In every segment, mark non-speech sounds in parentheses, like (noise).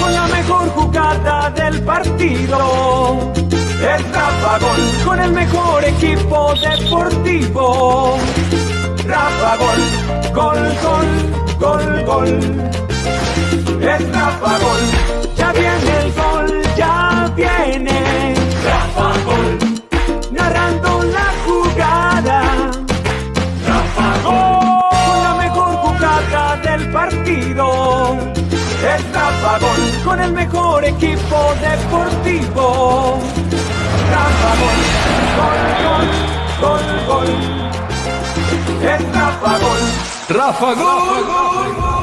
Con la mejor jugada del partido. Es Rafa Gol, con el mejor equipo deportivo. Rafa Gol, gol, gol, gol, gol. Es Rafa Gol, ya viene el gol, ya viene. Rafa Gol, narrando Rafa Gol, con el mejor equipo deportivo. Rafa Gol, gol, gol, gol, gol. Es Rafa Gol. Rafa Gol.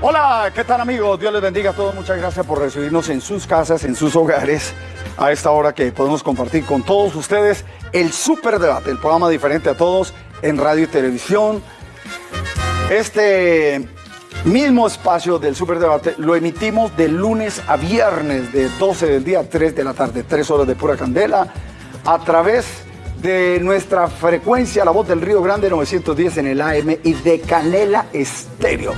Hola, ¿qué tal amigos? Dios les bendiga a todos. Muchas gracias por recibirnos en sus casas, en sus hogares, a esta hora que podemos compartir con todos ustedes el Super Debate, el programa diferente a todos en radio y televisión. Este mismo espacio del Super Debate lo emitimos de lunes a viernes, de 12 del día a 3 de la tarde, 3 horas de pura candela, a través de nuestra frecuencia La Voz del Río Grande 910 en el AM y de Canela Estéreo.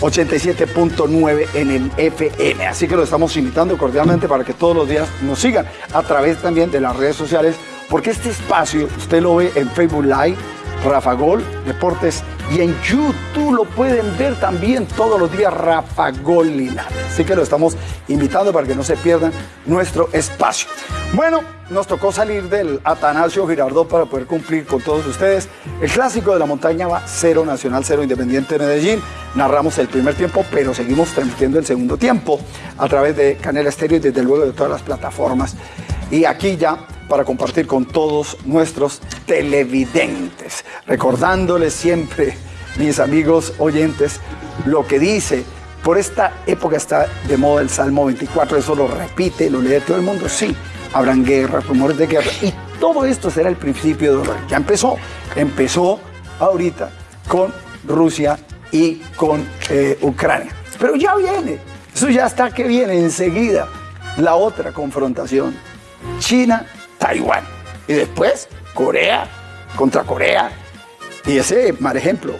87.9 en el FM. Así que lo estamos invitando cordialmente para que todos los días nos sigan a través también de las redes sociales, porque este espacio usted lo ve en Facebook Live, Rafa Gol Deportes y en YouTube lo pueden ver también todos los días Rafa Gol Linares. Así que lo estamos invitando para que no se pierdan nuestro espacio. Bueno, nos tocó salir del Atanasio Girardot para poder cumplir con todos ustedes. El clásico de la montaña va 0 Nacional 0 Independiente de Medellín. Narramos el primer tiempo, pero seguimos transmitiendo el segundo tiempo a través de Canela Estéreo y desde luego de todas las plataformas. Y aquí ya para compartir con todos nuestros televidentes, recordándoles siempre, mis amigos oyentes, lo que dice, por esta época está de moda el Salmo 24, eso lo repite, lo lee todo el mundo, sí, habrán guerras, rumores de guerra, y todo esto será el principio de horror. Ya empezó, empezó ahorita con Rusia y con eh, Ucrania, pero ya viene, eso ya está que viene enseguida, la otra confrontación, China Taiwán. Y después Corea contra Corea. Y ese mal ejemplo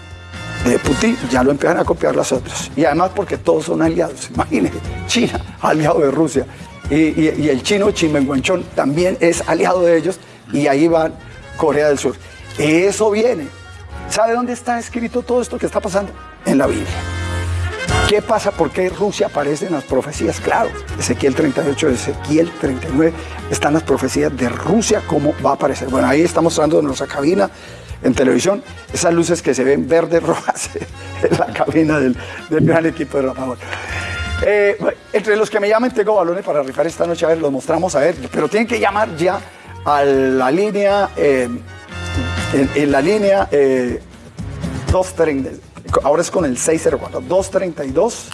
de Putin ya lo empiezan a copiar las otras. Y además porque todos son aliados. Imagínense, China, aliado de Rusia. Y, el chino Chimenguanchón también es aliado de ellos. Y ahí va Corea del Sur. Eso viene. ¿Sabe dónde está escrito todo esto que está pasando? En la Biblia. ¿Qué pasa? ¿Por qué Rusia aparece en las profecías? Claro, Ezequiel 38, Ezequiel 39, están las profecías de Rusia, cómo va a aparecer. Bueno, ahí estamos mostrando en nuestra cabina en televisión esas luces que se ven verdes, (laughs) rojas en la cabina del, gran equipo de Rafa eh, entre los que me llamen tengo balones para rifar esta noche, a ver, los mostramos, a ver, pero tienen que llamar ya a la línea, eh, en, la línea eh, 230 ahora es con el 604, 232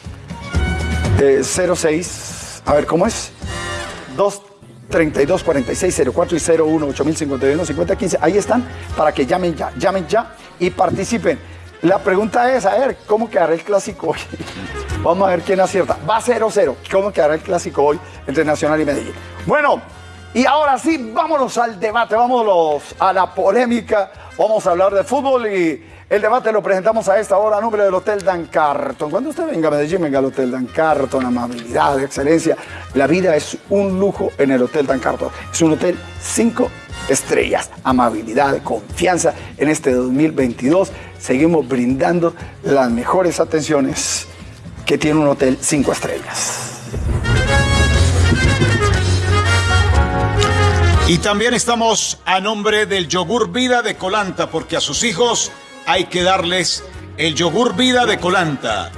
06, a ver, ¿cómo es? 232 4604 y 01 8051 5015, ahí están para que llamen ya, llamen ya y participen. La pregunta es, a ver, ¿cómo quedará el clásico hoy? (laughs) Vamos a ver quién acierta. Va 0-0. ¿Cómo quedará el clásico hoy entre Nacional y Medellín? Bueno, y ahora sí, vámonos al debate, vámonos a la polémica. Vamos a hablar de fútbol y el debate lo presentamos a esta hora a nombre del Hotel Dan Carton. Cuando usted venga a Medellín, venga al Hotel Dan Carton, amabilidad, excelencia. La vida es un lujo en el Hotel Dan Carton. Es un hotel cinco estrellas, amabilidad, confianza. En este 2022 seguimos brindando las mejores atenciones que tiene un hotel cinco estrellas. Y también estamos a nombre del yogur vida de Colanta, porque a sus hijos hay que darles el yogur vida de Colanta.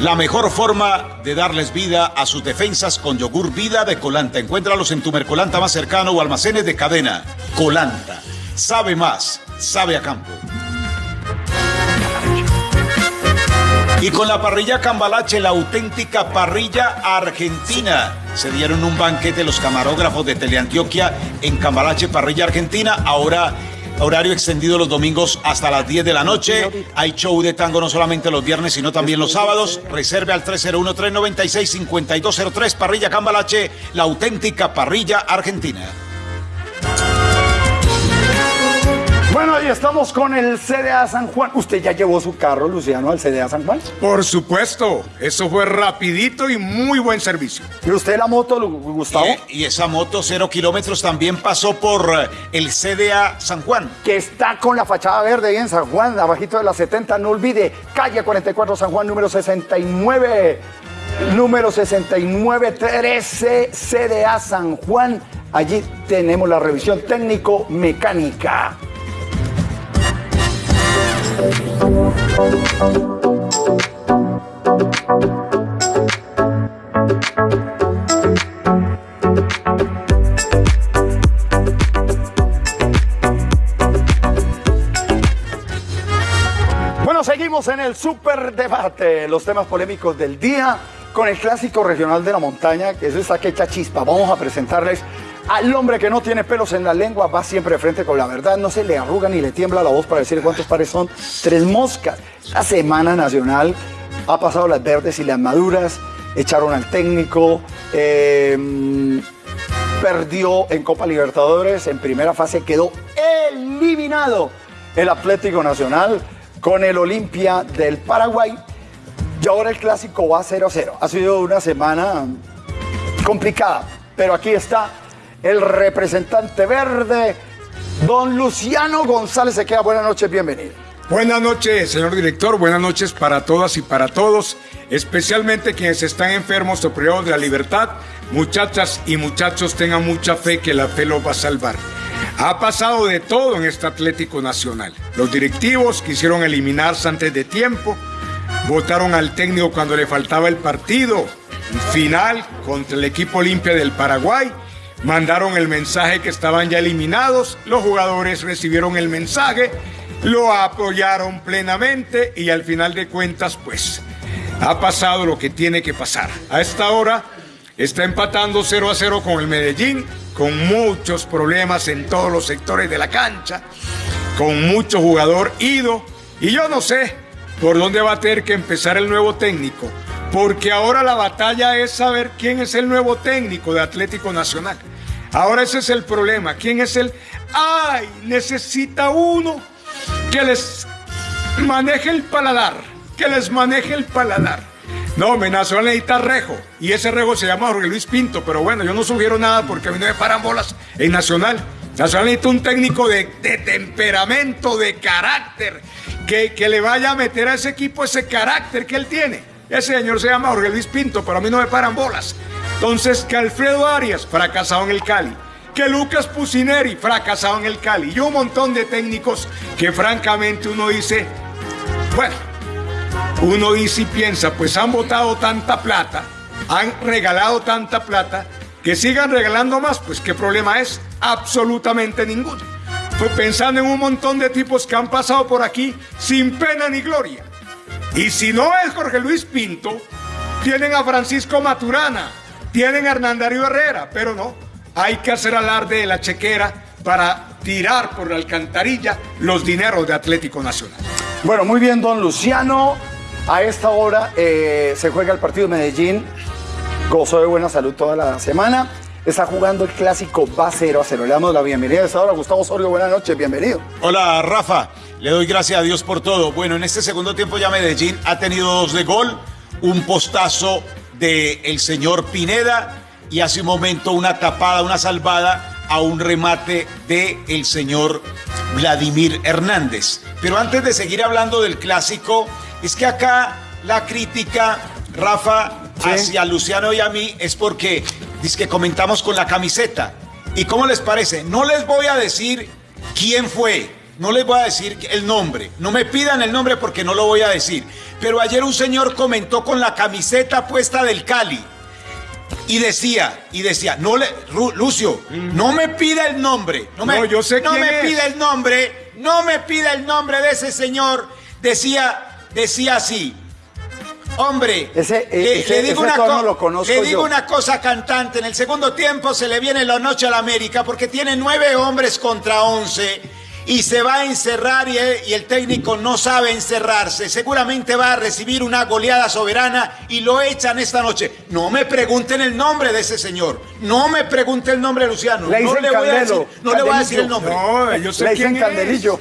La mejor forma de darles vida a sus defensas con yogur vida de Colanta. Encuéntralos en tu Mercolanta más cercano o almacenes de cadena. Colanta. Sabe más, sabe a campo. Y con la parrilla Cambalache, la auténtica parrilla argentina. Se dieron un banquete los camarógrafos de Teleantioquia en Cambalache, parrilla argentina. Ahora Horario extendido los domingos hasta las 10 de la noche. Hay show de tango no solamente los viernes, sino también los sábados. Reserve al 301-396-5203. Parrilla Cambalache, la auténtica parrilla argentina. Bueno, y estamos con el CDA San Juan. ¿Usted ya llevó su carro, Luciano, al CDA San Juan? Por supuesto, eso fue rapidito y muy buen servicio. ¿Y usted la moto, Gustavo? Y, y esa moto cero kilómetros también pasó por eh, el CDA San Juan. Que está con la fachada verde ahí en San Juan, abajito de la 70, no olvide, calle 44 San Juan, número 69. Número 6913 CDA San Juan. Allí tenemos la revisión técnico-mecánica. Bueno, seguimos en el super debate, los temas polémicos del día con el clásico regional de la montaña, que es esta quecha chispa. Vamos a presentarles al hombre que no tiene pelos en la lengua, va siempre de frente con la verdad, no se le arruga ni le tiembla la voz para decir cuántos pares son. Tres moscas. La Semana Nacional ha pasado las verdes y las maduras, echaron al técnico, eh, perdió en Copa Libertadores, en primera fase quedó eliminado el Atlético Nacional con el Olimpia del Paraguay. Y ahora el clásico va 0 a 0. Ha sido una semana complicada, pero aquí está el representante verde, don Luciano González. Se queda buenas noches, bienvenido. Buenas noches, señor director. Buenas noches para todas y para todos, especialmente quienes están enfermos o privados de la libertad. Muchachas y muchachos, tengan mucha fe que la fe los va a salvar. Ha pasado de todo en este Atlético Nacional. Los directivos quisieron eliminarse antes de tiempo, votaron al técnico cuando le faltaba el partido final contra el equipo Olimpia del Paraguay, mandaron el mensaje que estaban ya eliminados, los jugadores recibieron el mensaje, lo apoyaron plenamente y al final de cuentas pues ha pasado lo que tiene que pasar. A esta hora está empatando 0 a 0 con el Medellín, con muchos problemas en todos los sectores de la cancha, con mucho jugador ido y yo no sé por dónde va a tener que empezar el nuevo técnico, porque ahora la batalla es saber quién es el nuevo técnico de Atlético Nacional. Ahora ese es el problema, quién es el... ¡Ay! Necesita uno que les maneje el paladar, que les maneje el paladar. No, me Nacional necesita Rejo, y ese Rejo se llama Jorge Luis Pinto, pero bueno, yo no sugiero nada porque a mí no me paran bolas en Nacional. Nacional necesita un técnico de, de temperamento, de carácter, que, que, le vaya a meter a ese equipo ese carácter que él tiene. Ese señor se llama Jorge Luis Pinto, pero a mí no me paran bolas. Entonces, que Alfredo Arias, fracasado en el Cali. Que Lucas Pusineri, fracasado en el Cali. Y un montón de técnicos que francamente uno dice, bueno, uno dice y piensa, pues han votado tanta plata, han regalado tanta plata, que sigan regalando más, pues qué problema es, absolutamente ninguno. Fue pensando en un montón de tipos que han pasado por aquí sin pena ni gloria. Y si no es Jorge Luis Pinto, tienen a Francisco Maturana, tienen a Hernandario Herrera, pero no, hay que hacer alarde de la chequera para tirar por la alcantarilla los dineros de Atlético Nacional. Bueno, muy bien, don Luciano. A esta hora eh, se juega el partido de Medellín. Gozó de buena salud toda la semana. Está jugando el clásico va 0 a 0. Le damos la bienvenida a esta hora. Gustavo Osorio, buenas noches, bienvenido. Hola, Rafa. Le doy gracias a Dios por todo. Bueno, en este segundo tiempo ya Medellín ha tenido dos de gol, un postazo del el señor Pineda y hace un momento una tapada, una salvada a un remate del el señor Vladimir Hernández. Pero antes de seguir hablando del clásico, es que acá la crítica, Rafa, ¿Sí? hacia Luciano y a mí es porque dice que comentamos con la camiseta. ¿Y cómo les parece? No les voy a decir quién fue, no les voy a decir el nombre. No me pidan el nombre porque no lo voy a decir. Pero ayer un señor comentó con la camiseta puesta del Cali. Y decía, y decía, no le, Ru, Lucio, mm. no me pida el nombre. No me, no, yo sé no quién me es. pida el nombre. No me pida el nombre de ese señor. Decía, decía así. Hombre, ese, le, ese, le digo, ese una, lo conozco le digo yo. una cosa cantante. En el segundo tiempo se le viene la noche a la América porque tiene nueve hombres contra once y se va a encerrar y, y, el técnico no sabe encerrarse. Seguramente va a recibir una goleada soberana y lo echan esta noche. No me pregunten el nombre de ese señor. No me pregunten el nombre de Luciano. Le no le voy, a decir, no le voy a decir el nombre. No, yo sé Le quién dicen Candelillo.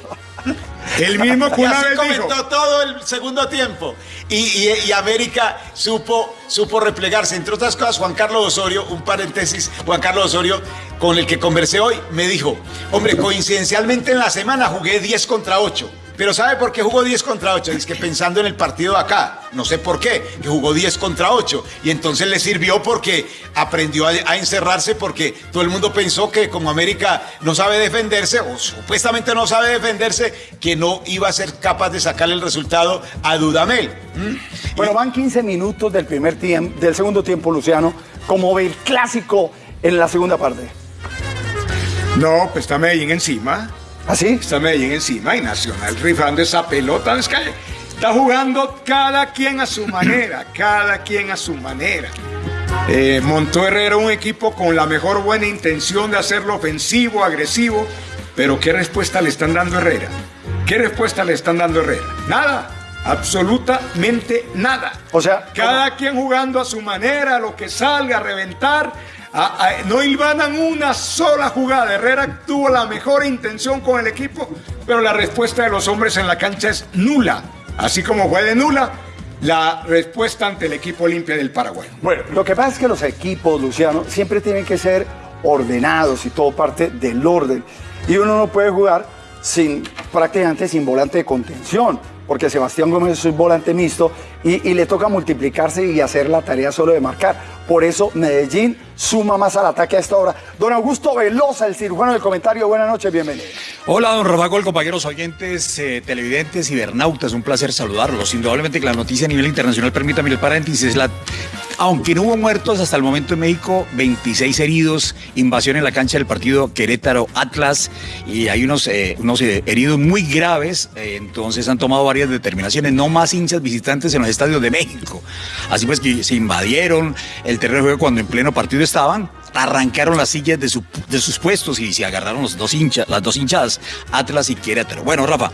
El mismo que (laughs) Y una así vez comentó dijo. todo el segundo tiempo. Y, y- y América supo, supo replegarse. Entre otras cosas, Juan Carlos Osorio, un paréntesis, Juan Carlos Osorio, con el que conversé hoy, me dijo, hombre, coincidencialmente en la semana jugué 10 contra 8. Pero ¿sabe por qué jugó 10 contra 8? Es que pensando en el partido de acá, no sé por qué, que jugó 10 contra 8. Y entonces le sirvió porque aprendió a, a encerrarse porque todo el mundo pensó que como América no sabe defenderse, o supuestamente no sabe defenderse, que no iba a ser capaz de sacarle el resultado a Dudamel. ¿Mm? Bueno, van 15 minutos del primer tiempo, del segundo tiempo, Luciano. Como ve el clásico en la segunda parte. No, pues está Medellín encima. ¿Así? Está Medellín encima y Nacional rifando esa pelota. Es que está jugando cada quien a su (coughs) manera, cada quien a su manera. Eh, montó Herrera un equipo con la mejor buena intención de hacerlo ofensivo, agresivo, pero ¿qué respuesta le están dando Herrera? ¿Qué respuesta le están dando Herrera? Nada, absolutamente nada. O sea, Cada quien jugando a su manera, lo que salga a reventar. A- a- no hilvanan una sola jugada. Herrera tuvo la mejor intención con el equipo, pero la respuesta de los hombres en la cancha es nula. Así como fue de nula la respuesta ante el equipo Olimpia del Paraguay. Bueno, lo que pasa es que los equipos, Luciano, siempre tienen que ser ordenados y todo parte del orden. Y uno no puede jugar sin prácticamente sin volante de contención, porque Sebastián Gómez es un volante mixto y, le toca multiplicarse y hacer la tarea solo de marcar. Por eso Medellín suma más al ataque a esta hora. Don Augusto Velosa, el cirujano del comentario, buenas noches, bienvenido. Hola, don Gol, compañeros oyentes, eh, televidentes, cibernautas, un placer saludarlos. Indudablemente que la noticia a nivel internacional, permítame el paréntesis, la... aunque no hubo muertos hasta el momento en México, 26 heridos, invasión en la cancha del partido Querétaro-Atlas y hay unos, eh, unos eh, heridos muy graves, eh, entonces han tomado varias determinaciones, no más hinchas visitantes en los estadios de México. Así pues que se invadieron el terreno de juego cuando en pleno partido estaban, arrancaron las sillas de sus puestos y se agarraron los dos hinchas, las dos hinchadas, Atlas y Querétaro. Bueno, Rafa,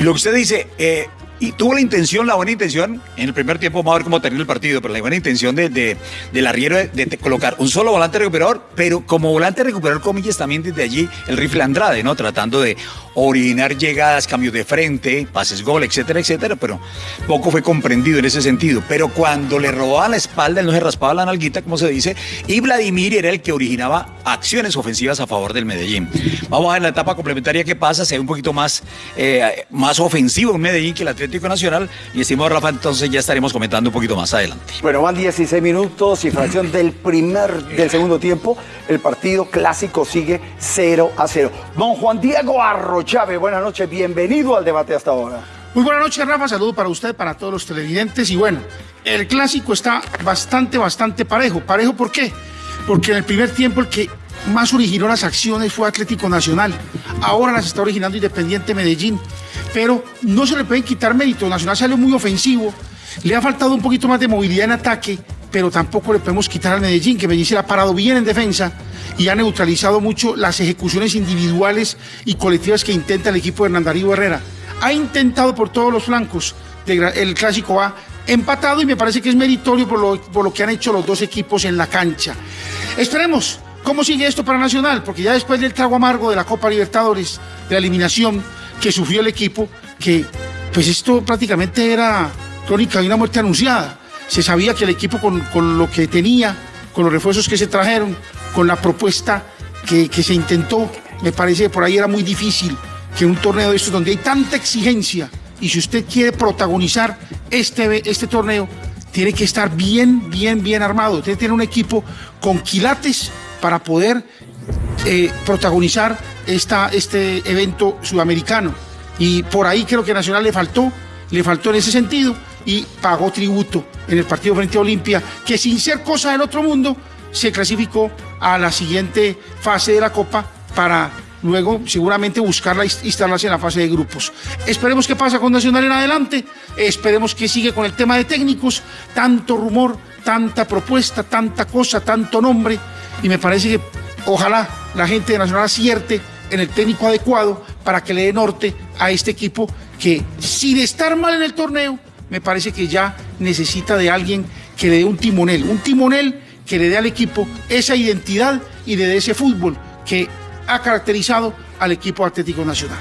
lo que usted dice, eh, y tuvo la intención, la buena intención, en el primer tiempo, vamos a ver cómo termina el partido, pero la buena intención de, de- del arriero de, colocar un solo volante recuperador, pero como volante recuperador, comillas, también desde allí el rifle Andrade, ¿no? Tratando de originar llegadas, cambios de frente, pases gol, etcétera, etcétera, pero poco fue comprendido en ese sentido. Pero cuando le robaban la espalda, él no se raspaba la nalguita, como se dice, y Vladimir era el que originaba acciones ofensivas a favor del Medellín. Vamos a ver la etapa complementaria que pasa, se ve un poquito más, eh, más ofensivo en Medellín que el Atlético Nacional, y estimado Rafa, entonces ya estaremos comentando un poquito más adelante. Bueno, van 16 minutos y fracción del primer, del segundo tiempo. El partido clásico sigue 0 a 0. Don Juan Diego Arrochave, buenas noches, bienvenido al debate hasta ahora. Muy buenas noches, Rafa. Saludo para usted, para todos los televidentes. Y bueno, el clásico está bastante, bastante parejo. ¿Parejo por qué? Porque en el primer tiempo el que más originó las acciones fue Atlético Nacional. Ahora las está originando Independiente Medellín. Pero no se le pueden quitar mérito. Nacional salió muy ofensivo. Le ha faltado un poquito más de movilidad en ataque, pero tampoco le podemos quitar al Medellín, que Medellín se la ha parado bien en defensa y ha neutralizado mucho las ejecuciones individuales y colectivas que intenta el equipo de Hernán Darío Herrera. Ha intentado por todos los flancos. El clásico va empatado y me parece que es meritorio por lo, por lo que han hecho los dos equipos en la cancha. Esperemos cómo sigue esto para Nacional, porque ya después del trago amargo de la Copa Libertadores, de la eliminación que sufrió el equipo, que pues esto prácticamente era crónica de una muerte anunciada. Se sabía que el equipo con, con lo que tenía, con los refuerzos que se trajeron, con la propuesta que, que se intentó, me parece que por ahí era muy difícil que un torneo de estos donde hay tanta exigencia y si usted quiere protagonizar este, este torneo, tiene que estar bien, bien, bien armado. Tiene que tener un equipo con quilates para poder eh, protagonizar esta, este evento sudamericano. Y por ahí creo que Nacional le faltó, le faltó en ese sentido y pagó tributo en el partido frente a Olimpia, que sin ser cosa del otro mundo, se clasificó a la siguiente fase de la Copa para luego seguramente buscarla e instalarse en la fase de grupos. Esperemos que pasa con Nacional en adelante, esperemos que sigue con el tema de técnicos, tanto rumor, tanta propuesta, tanta cosa, tanto nombre, y me parece que ojalá la gente de Nacional acierte en el técnico adecuado para que le dé norte a este equipo que sin estar mal en el torneo, me parece que ya necesita de alguien que le dé un timonel, un timonel que le dé al equipo esa identidad y le dé ese fútbol que ha caracterizado al equipo Atlético Nacional.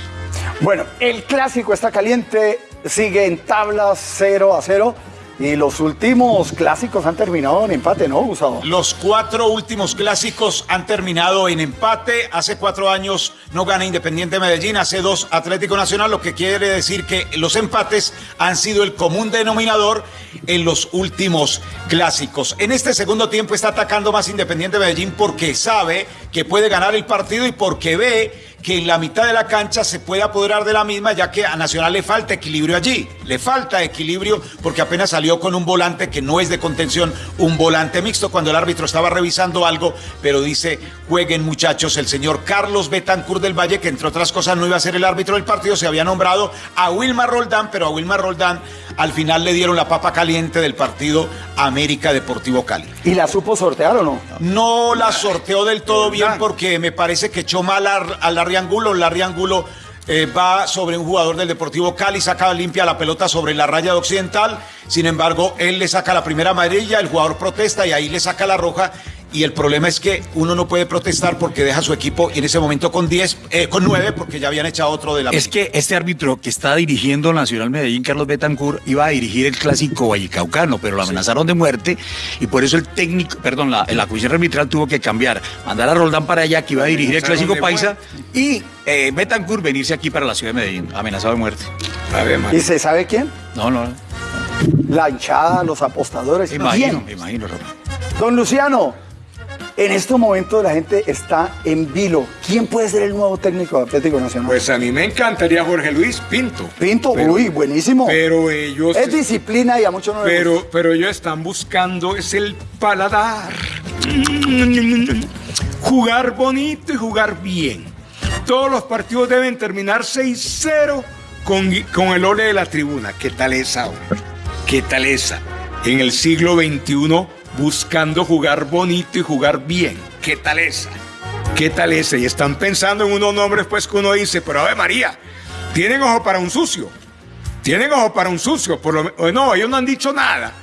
Bueno, el clásico está caliente, sigue en tablas 0 a 0. Y los últimos clásicos han terminado en empate, ¿no, Gustavo? Los cuatro últimos clásicos han terminado en empate. Hace cuatro años no gana Independiente Medellín, hace dos Atlético Nacional, lo que quiere decir que los empates han sido el común denominador en los últimos clásicos. En este segundo tiempo está atacando más Independiente Medellín porque sabe que puede ganar el partido y porque ve que en la mitad de la cancha se puede apoderar de la misma, ya que a Nacional le falta equilibrio allí. Le falta equilibrio porque apenas salió con un volante que no es de contención, un volante mixto cuando el árbitro estaba revisando algo, pero dice, jueguen muchachos, el señor Carlos Betancourt del Valle, que entre otras cosas no iba a ser el árbitro del partido, se había nombrado a Wilmar Roldán, pero a Wilmar Roldán al final le dieron la papa caliente del partido América Deportivo Cali. ¿Y la supo sortear o no? No la sorteó del todo bien porque me parece que echó mal a, a Larry Angulo. Larry Angulo eh, va sobre un jugador del Deportivo Cali, saca limpia la pelota sobre la raya de Occidental. Sin embargo, él le saca la primera amarilla, el jugador protesta y ahí le saca la roja. Y el problema es que uno no puede protestar porque deja su equipo y en ese momento con 10, eh, con 9, porque ya habían echado otro de la. Es que este árbitro que está dirigiendo Nacional Medellín, Carlos Betancourt, iba a dirigir el clásico vallecaucano, pero lo amenazaron de muerte y por eso el técnico, perdón, la, la comisión arbitral tuvo que cambiar, mandar a Roldán para allá que iba a dirigir el clásico paisa y eh, Betancourt venirse aquí para la ciudad de Medellín, amenazado de muerte. A ver, ¿Y se sabe quién? No, no, La hinchada, los apostadores. imagino, imagino. Don Luciano, en este momento la gente está en vilo. ¿Quién puede ser el nuevo técnico de Atlético Nacional? Pues a mí me encantaría Jorge Luis Pinto. Pinto, Pero- uy, buenísimo. Pero ellos. es disciplina y a muchos no les gusta. Pero, pero ellos están buscando es el paladar. Jugar bonito y jugar bien. Todos los partidos deben terminar 6-0 con, con el ole de la tribuna. ¿Qué tal esa? hombre? ¿Qué tal esa? En el siglo XXI buscando jugar bonito y jugar bien. ¿Qué tal esa? ¿Qué tal esa? Y están pensando en unos nombres pues que uno dice, pero Ave María, tienen ojo para un sucio. Tienen ojo para un sucio. Por lo, no, ellos no han dicho nada.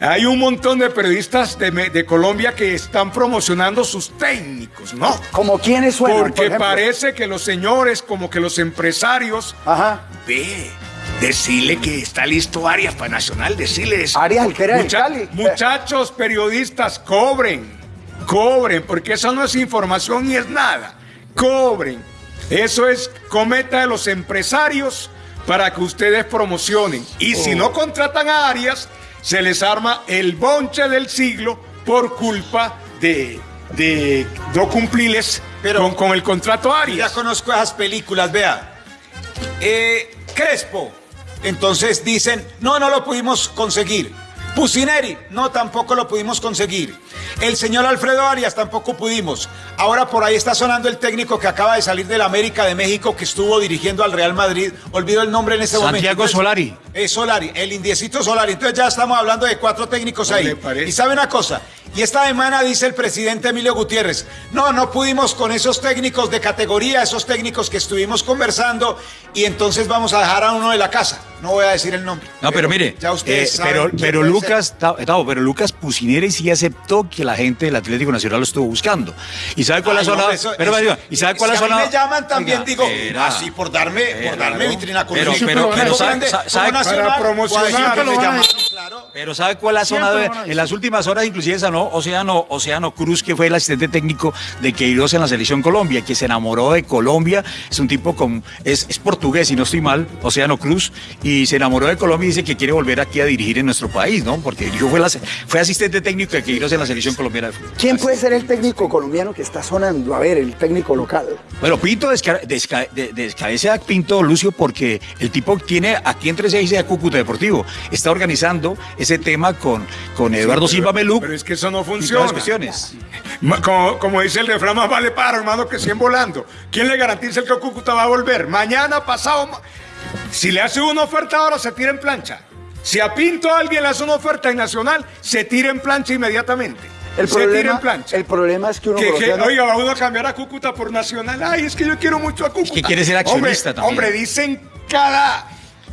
Hay un montón de periodistas de, Colombia que están promocionando sus técnicos, ¿no? ¿Como quiénes suenan? por Porque parece que los señores, como que los empresarios, Ajá. ve, decirle que está listo Arias para Nacional, decirles. Arias, el que era del Mucha- Cali. Muchachos periodistas, cobren, cobren, porque eso no es información ni es nada. Cobren. Eso es cometa de los empresarios para que ustedes promocionen. Y si Oh. no contratan a Arias, se les arma el bonche del siglo por culpa de, de no cumplirles Pero- con, con el contrato Ya Arias. conozco esas películas, vea. Eh, Crespo. Entonces dicen, no, no lo pudimos conseguir. Pusineri, no, tampoco lo pudimos conseguir. El señor Alfredo Arias, tampoco pudimos. Ahora por ahí está sonando el técnico que acaba de salir del América de México, que estuvo dirigiendo al Real Madrid. Olvido el nombre en este momento. Santiago Solari. Es Solari, el indiecito Solari. Entonces ya estamos hablando de cuatro técnicos ¿No ahí. Y sabe una cosa, y esta semana dice el presidente Emilio Gutiérrez, no, no pudimos con esos técnicos de categoría, esos técnicos que estuvimos conversando, y entonces vamos a dejar a uno de la casa. No voy a decir el nombre. No, pero mire, ya ustedes eh, saben pero, Lucas, pero Lucas Pusineri sí aceptó que la gente del Atlético Nacional lo estuvo buscando. ¿Y sabe cuál sonado? hombre, eso- pero, eso- ¿y sabe cuál si ha a mí sonado? me llaman también, Oiga, digo, así por darme, por darme ¿no? vitrina con Pero, pero, pero. ¿sabe, sabe- para promocionar, claro. Pero ¿sabe cuál ha Siempre sonado? lo van a En las últimas horas, inclusive sonó Océano, Océano Cruz, que fue el asistente técnico de Queiroz en la selección Colombia, que se enamoró de Colombia. Es un tipo con. Es, es portugués, si no estoy mal, Océano Cruz, y se enamoró de Colombia y dice que quiere volver aquí a dirigir en nuestro país, ¿no? Porque dirigió, fue, la- fue asistente técnico de Queiroz en la selección colombiana de fútbol. ¿Quién puede ser el técnico colombiano que está sonando? A ver, el técnico local. Bueno, Pinto desca- desca- de- descabeza a Pinto Lucio porque el tipo tiene aquí entre seis de Cúcuta Deportivo. Está organizando ese tema con, con Eduardo Silva Meluc. Pero es que eso no funciona. Como, como dice el refrán, más vale pájaro, hermano, que 100 volando. ¿Quién le garantiza que Cúcuta va a volver? Mañana, pasado. ma- Si le hace una oferta ahora, se tira en plancha. Si a Pinto alguien le hace una oferta en Nacional, se tira en plancha inmediatamente. El se tira en problema, plancha. el problema es que uno Que, que, oiga, va uno a cambiar a Cúcuta por Nacional. Ay, es que yo quiero mucho a Cúcuta. que quiere ser accionista hombre, también. Hombre, dicen cada.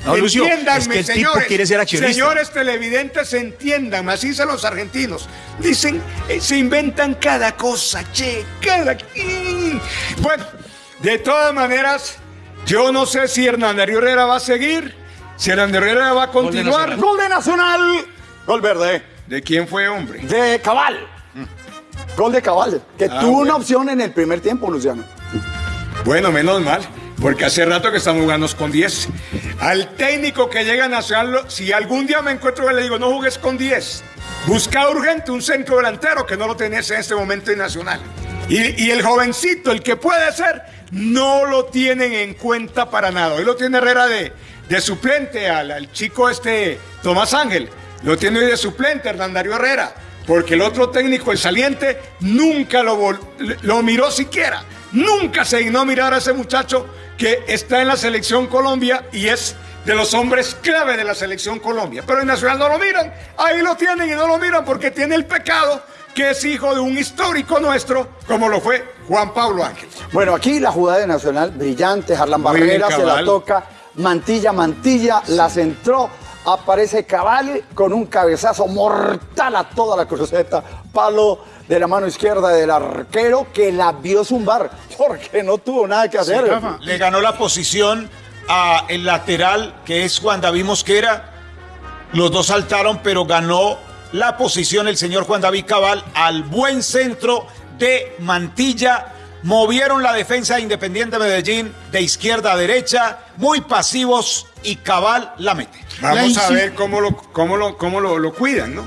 No, Lucio, entiéndanme, es que el tipo señores. quiere ser accionista. Señores televidentes, entiendan, así dicen los argentinos. Dicen, eh, se inventan cada cosa, che, cada. Mm. Bueno, de todas maneras, yo no sé si Hernán Darío Herrera va a seguir, si Hernán Darío Herrera va a continuar. Nacional. Gol de Nacional. Gol verde. ¿De quién fue, hombre? De Cabal. Gol de Cabal. Que Ah, tuvo una opción en el primer tiempo, Luciano. Bueno, menos mal, porque hace rato que estamos jugando con 10. Al técnico que llega a Nacional, si algún día me encuentro le digo, no jugues con 10, busca urgente un centro delantero que no lo tenés en este momento en Nacional. Y, el jovencito, el que puede ser, no lo tienen en cuenta para nada. Hoy lo tiene Herrera de, suplente al, chico este Tomás Ángel. Lo tiene hoy de suplente Hernán Darío Herrera. Porque el otro técnico, el saliente, nunca lo miró siquiera. Nunca se dignó mirar a ese muchacho que está en la selección Colombia y es de los hombres clave de la selección Colombia. Pero en Nacional no lo miran. Ahí lo tienen y no lo miran porque tiene el pecado que es hijo de un histórico nuestro, como lo fue Juan Pablo Ángel. Bueno, aquí la jugada de Nacional, brillante. Harlan Barrera se la toca. Mantilla, Mantilla, la centró. Aparece Cabal con un cabezazo mortal a toda la cruceta. Palo de la mano izquierda del arquero que la vio zumbar porque no tuvo nada que hacer. Le ganó la posición a el lateral, que es Juan David Mosquera. Los dos saltaron, pero ganó la posición el señor Juan David Cabal al buen centro de Mantilla. Movieron la defensa de Independiente Medellín de izquierda a derecha, muy pasivos y Cabal la mete. Vamos La a ver cómo lo, cómo lo, cómo lo, lo cuidan, ¿no?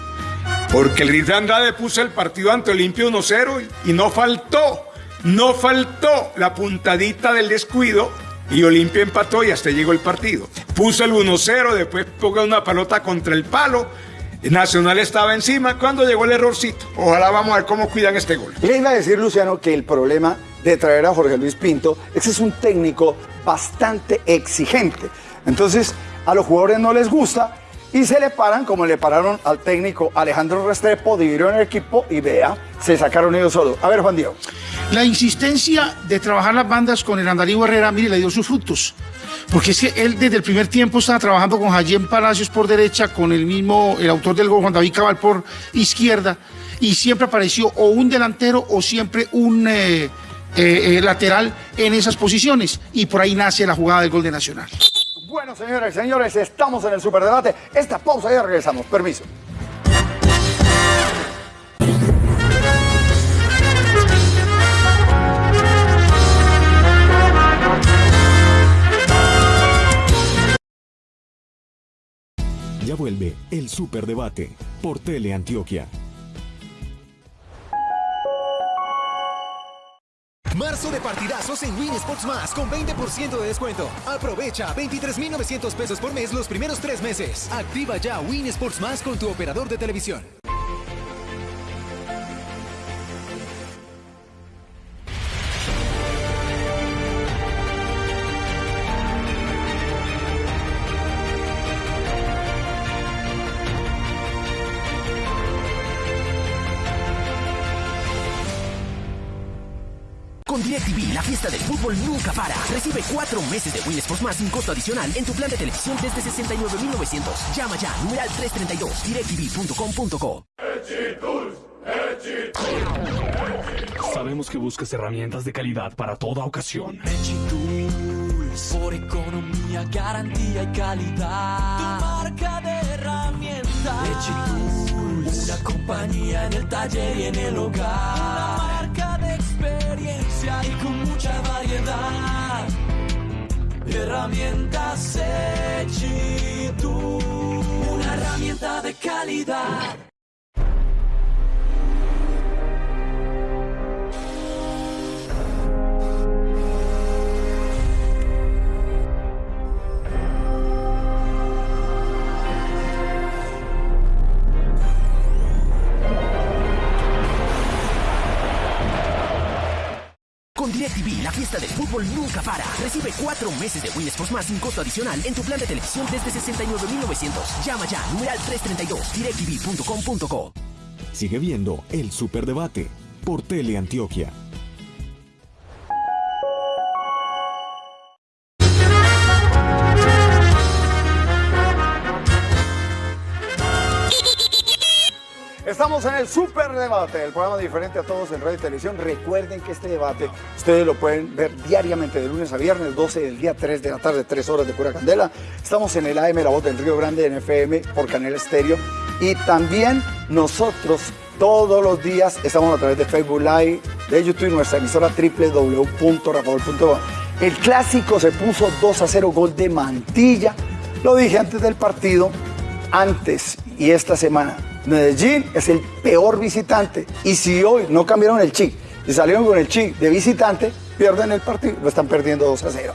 Porque el Rizal Andrade puso el partido ante Olimpia 1-0 y, y no faltó, no faltó la puntadita del descuido y Olimpia empató y hasta llegó el partido. Puso el 1-0, después ponga una pelota contra el palo. Nacional estaba encima cuando llegó el errorcito. Ojalá vamos a ver cómo cuidan este gol. Le iba a decir, Luciano, que el problema de traer a Jorge Luis Pinto es que es un técnico bastante exigente. Entonces, a los jugadores no les gusta y se le paran como le pararon al técnico Alejandro Restrepo, dividieron el equipo y vea, se sacaron ellos solos. A ver, Juan Diego. La insistencia de trabajar las bandas con el Andarío Herrera, mire, le dio sus frutos. Porque es que él desde el primer tiempo estaba trabajando con Jayén Palacios por derecha, con el mismo, el autor del gol, Juan David Cabal, por izquierda, y siempre apareció o un delantero o siempre un eh, eh, eh, lateral en esas posiciones. Y por ahí nace la jugada del gol de Nacional. Bueno, señores, señores, estamos en el superdebate. Esta pausa ya regresamos. Permiso. Ya vuelve el Superdebate por Teleantioquia. Marzo de partidazos en Win Sports Más con 20% de descuento. Aprovecha 23,900 pesos por mes los primeros tres meses. Activa ya Win Sports Más con tu operador de televisión. DirecTV, la fiesta del fútbol nunca para. Recibe cuatro meses de Win Sports Más sin costo adicional en tu plan de televisión desde 69,900. Llama ya, numeral 332, directv.com.co. Sabemos que buscas herramientas de calidad para toda ocasión. Tools, por economía, garantía y calidad. Tu marca de herramientas. Tools, una compañía en el taller y en el hogar. Y con mucha variedad. Herramientas Echitur, una herramienta de calidad. La fiesta del fútbol nunca para. Recibe cuatro meses de Win Sports Más sin costo adicional en tu plan de televisión desde 69,900. Llama ya, numeral 332, directv.com.co. Sigue viendo el Superdebate por Teleantioquia. Estamos en el Super Debate, el programa diferente a todos en radio y televisión. Recuerden que este debate ustedes lo pueden ver diariamente de lunes a viernes, 12 del día, 3 de la tarde, 3 horas de pura candela. Estamos en el AM La Voz del Río Grande en FM por Canal Estéreo. Y también nosotros todos los días estamos a través de Facebook Live, de YouTube y nuestra emisora www.rafael.com. El clásico se puso 2 a 0 gol de Mantilla. Lo dije antes del partido, antes y esta semana. Medellín es el peor visitante. Y si hoy no cambiaron el chip y salieron con el chip de visitante, pierden el partido. Lo están perdiendo 2 a 0.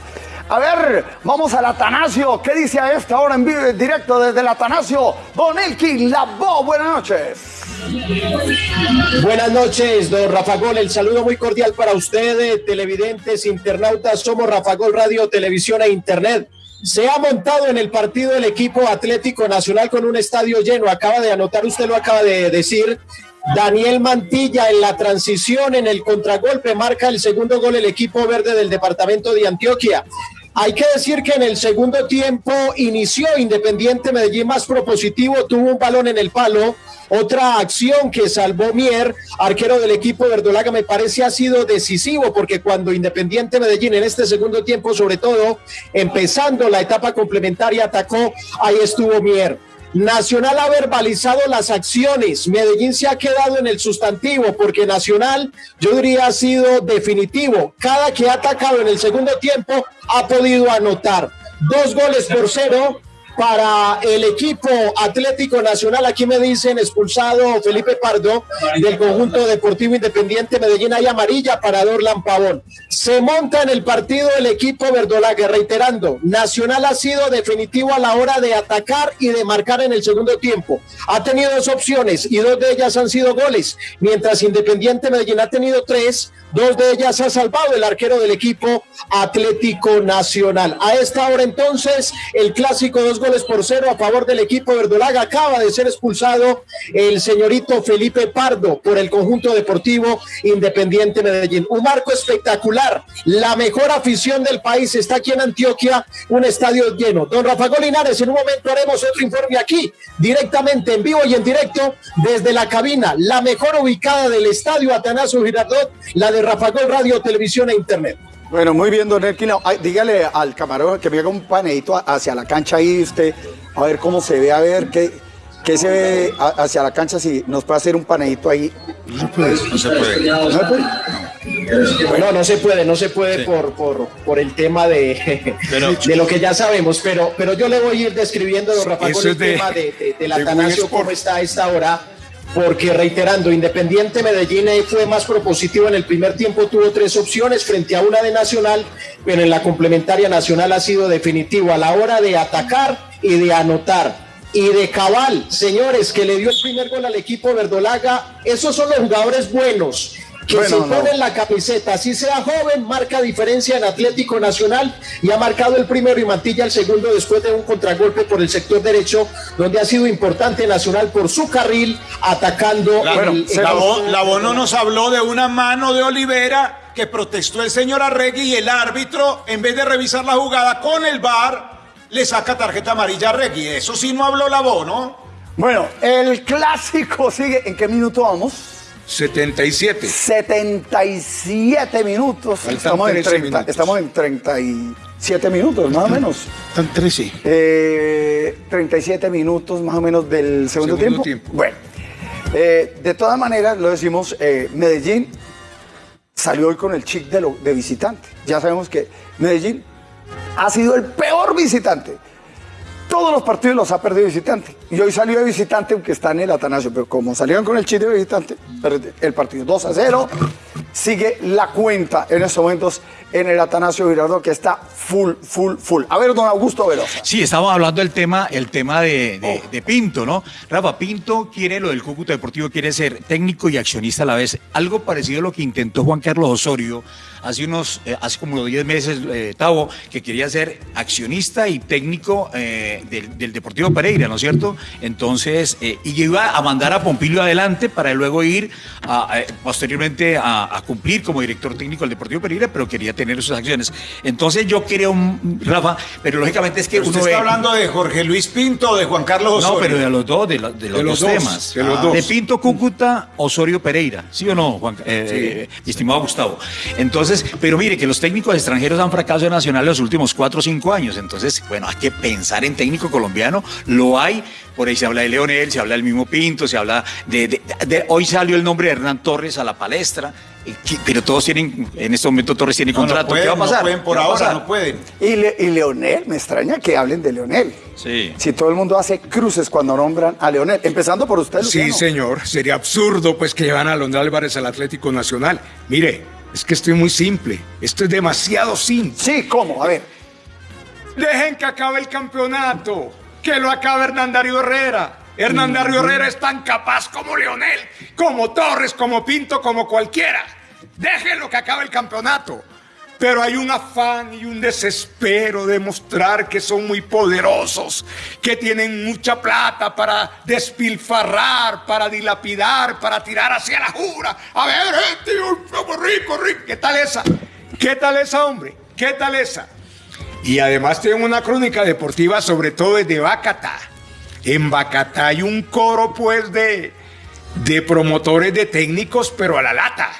A ver, vamos al Atanasio. ¿Qué dice a esta hora en vivo en directo desde el Atanasio? Don Elkin Labo, buenas noches. Buenas noches, don Rafa Gol. El saludo muy cordial para ustedes, televidentes, internautas. Somos Rafa Gol Radio, Televisión e Internet. Se ha montado en el partido el equipo Atlético Nacional con un estadio lleno. Acaba de anotar, usted lo acaba de decir. Daniel Mantilla en la transición, en el contragolpe, marca el segundo gol el equipo verde del departamento de Antioquia. Hay que decir que en el segundo tiempo inició Independiente Medellín más propositivo, tuvo un balón en el palo. Otra acción que salvó Mier, arquero del equipo verdolaga, me parece ha sido decisivo porque cuando Independiente Medellín en este segundo tiempo, sobre todo empezando la etapa complementaria, atacó, ahí estuvo Mier. Nacional ha verbalizado las acciones. Medellín se ha quedado en el sustantivo porque Nacional, yo diría, ha sido definitivo. Cada que ha atacado en el segundo tiempo ha podido anotar. Dos goles por cero para el equipo Atlético Nacional. Aquí me dicen expulsado Felipe Pardo del conjunto deportivo independiente Medellín. Hay amarilla para Dorlan Pavón. Se monta en el partido el equipo verdolaga, reiterando, Nacional ha sido definitivo a la hora de atacar y de marcar en el segundo tiempo. Ha tenido dos opciones y dos de ellas han sido goles, mientras Independiente Medellín ha tenido tres. Dos de ellas ha salvado el arquero del equipo Atlético Nacional. A esta hora entonces, el clásico dos goles por cero a favor del equipo verdolaga. Acaba de ser expulsado el señorito Felipe Pardo por el conjunto deportivo Independiente Medellín. Un marco espectacular. La mejor afición del país está aquí en Antioquia, un estadio lleno. Don Rafa Golinares, en un momento haremos otro informe aquí, directamente en vivo y en directo desde la cabina, la mejor ubicada del estadio Atanasio Girardot, la de Rafa Gol Radio, Televisión e Internet. Bueno, muy bien, don Elkin. Ay, dígale al camarógrafo que me haga un paneito hacia la cancha ahí usted, a ver cómo se ve, a ver qué, qué se ve a- hacia la cancha, si nos puede hacer un paneito ahí. No se puede. ¿No se puede? No, no se puede, no se puede por, por, por el tema de, Pero- de lo que ya sabemos, pero, pero yo le voy a ir describiendo, don Rafa, Eso con el de- tema de, de, del de Atanasio, cómo está a esta hora, porque reiterando, Independiente Medellín fue más propositivo en el primer tiempo, tuvo tres opciones frente a una de Nacional, pero en la complementaria Nacional ha sido definitivo a la hora de atacar y de anotar. Y de cabal, señores, que le dio el primer gol al equipo verdolaga, esos son los jugadores buenos que Bueno, se no. ponen la camiseta, así sea joven, marca diferencia en Atlético Nacional y ha marcado el primero y Mantilla el segundo después de un contragolpe por el sector derecho, donde ha sido importante Nacional por su carril atacando La, el, el- la Bo- la Bono nos habló de una mano de Olivera que protestó el señor Arregui y el árbitro, en vez de revisar la jugada con el VAR, le saca tarjeta amarilla a Arregui. Eso sí no habló la Bono. Bueno, el clásico sigue. ¿En qué minuto vamos? 77. 77 minutos. Estamos en, 13 30, minutos. estamos en 37 minutos, más o menos. Están 13. Eh, 37 minutos más o menos del segundo, Segundo tiempo. tiempo. Bueno, eh, de todas maneras, lo decimos, eh, Medellín salió hoy con el chic de, lo- de visitante. Ya sabemos que Medellín ha sido el peor visitante. Todos los partidos los ha perdido visitante. Y hoy salió de visitante, aunque está en el Atanasio. Pero como salieron con el chip de visitante, el partido 2 a 0. Sigue la cuenta en estos momentos en el Atanasio Girardot, que está full, full, full. A ver, don Augusto Velosa. Sí, estamos hablando del tema, el tema de, de- de Pinto, ¿no? Rafa, Pinto quiere lo del Cúcuta Deportivo, quiere ser técnico y accionista a la vez. Algo parecido a lo que intentó Juan Carlos Osorio hace unos, eh, hace como 10 meses, eh, Tavo, que quería ser accionista y técnico eh, del, del Deportivo Pereira, ¿no es cierto? Entonces, eh, y iba a mandar a Pompilio adelante para luego ir a- a- posteriormente a, a cumplir como director técnico del Deportivo Pereira, pero quería tener sus acciones. Entonces yo creo, Rafa, pero lógicamente es que ¿Usted uno está ve- hablando de Jorge Luis Pinto o de Juan Carlos Osorio? no, pero de los dos, de, lo- de los, De los dos, dos, temas. de los Ah. dos. De Pinto Cúcuta, Osorio Pereira. ¿Sí o no, Juan? Estimado Gustavo. Entonces, pero mire que los técnicos extranjeros han fracasado en Nacional en los últimos cuatro o cinco años. Entonces, bueno, hay que pensar en técnico colombiano. Lo hay. Por ahí se habla de Leonel, se habla del mismo Pinto, se habla de, de- de- hoy salió el nombre de Hernán Torres a la palestra. eh, Pero todos tienen, en este momento Torres tiene No, no contrato. pueden, ¿Qué va a pasar? No pueden por ¿Qué va a ahora, pasar? no pueden. Y, Le- y Leonel, me extraña que hablen de Leonel. Sí. Si todo el mundo hace cruces cuando nombran a Leonel, empezando por usted, Sí, Luciano. señor. Sería absurdo pues que llevan a Londra Álvarez al Atlético Nacional. Mire, es que estoy muy simple. Esto es demasiado simple. Sí, ¿cómo? A ver. Dejen que acabe el campeonato. Que lo acabe Hernán Darío Herrera. Hernán Darío Herrera es tan capaz como Leonel, como Torres, como Pinto, como cualquiera. Déjenlo que acabe el campeonato. Pero hay un afán y un desespero de mostrar que son muy poderosos, que tienen mucha plata para despilfarrar, para dilapidar, para tirar hacia la jura. A ver, gente, somos rico, rico. ¿Qué tal esa? ¿Qué tal esa, hombre? ¿Qué tal esa? Y además tienen una crónica deportiva, sobre todo desde Bacatá. En Bacatá hay un coro, pues, de, de promotores de técnicos, pero a la lata.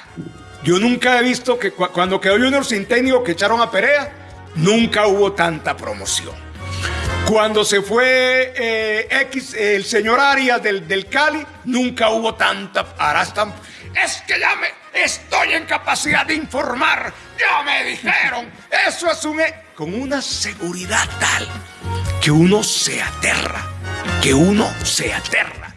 Yo nunca he visto que cu- cuando quedó Junior sin técnico que echaron a Perea, nunca hubo tanta promoción. Cuando se fue eh, X, el señor Arias del, del Cali, nunca hubo tanta. Ahora. Es que ya me estoy en capacidad de informar. Ya me dijeron. (laughs) Eso es un. e- Con una seguridad tal que uno se aterra. Que uno se aterra.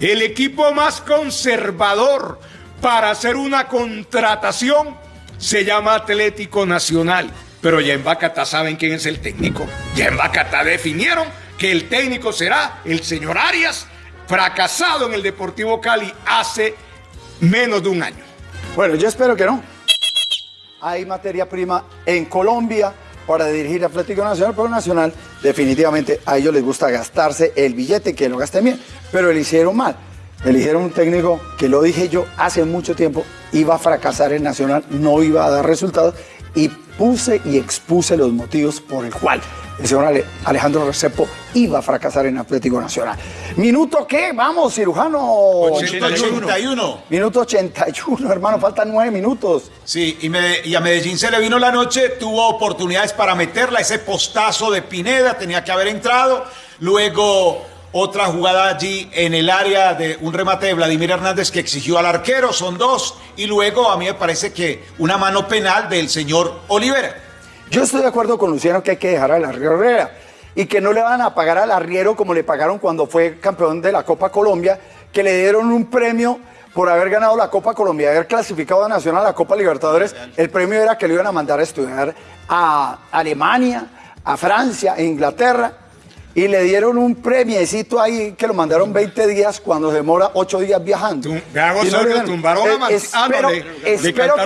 El equipo más conservador para hacer una contratación se llama Atlético Nacional. Pero ya en Bacatá saben quién es el técnico. Ya en Bacatá definieron que el técnico será el señor Arias, fracasado en el Deportivo Cali hace menos de un año. Bueno, yo espero que no. Hay materia prima en Colombia para dirigir Atlético Nacional, pero Nacional definitivamente a ellos les gusta gastarse el billete, que lo gasten bien, pero eligieron mal. Eligieron un técnico que lo dije yo hace mucho tiempo, iba a fracasar en Nacional, no iba a dar resultados y puse y expuse los motivos por el cual el señor Ale- Alejandro Recepo iba a fracasar en Atlético Nacional. ¿Minuto qué? Vamos, cirujano. 81. Minuto 81, hermano, faltan nueve minutos. Sí, y, me- y a Medellín se le vino la noche, tuvo oportunidades para meterla, ese postazo de Pineda tenía que haber entrado, luego otra jugada allí en el área de un remate de Vladimir Hernández que exigió al arquero, son dos, y luego a mí me parece que una mano penal del señor Olivera. Yo estoy de acuerdo con Luciano que hay que dejar al arriero Herrera y que no le van a pagar al arriero como le pagaron cuando fue campeón de la Copa Colombia, que le dieron un premio por haber ganado la Copa Colombia, haber clasificado a Nacional a la Copa Libertadores. El premio era que lo iban a mandar a estudiar a Alemania, a Francia, a Inglaterra. Y le dieron un premiecito ahí que lo mandaron 20 días cuando se demora 8 días viajando. Y no dieron- tumbaron a Eh, ah, no, espero, le-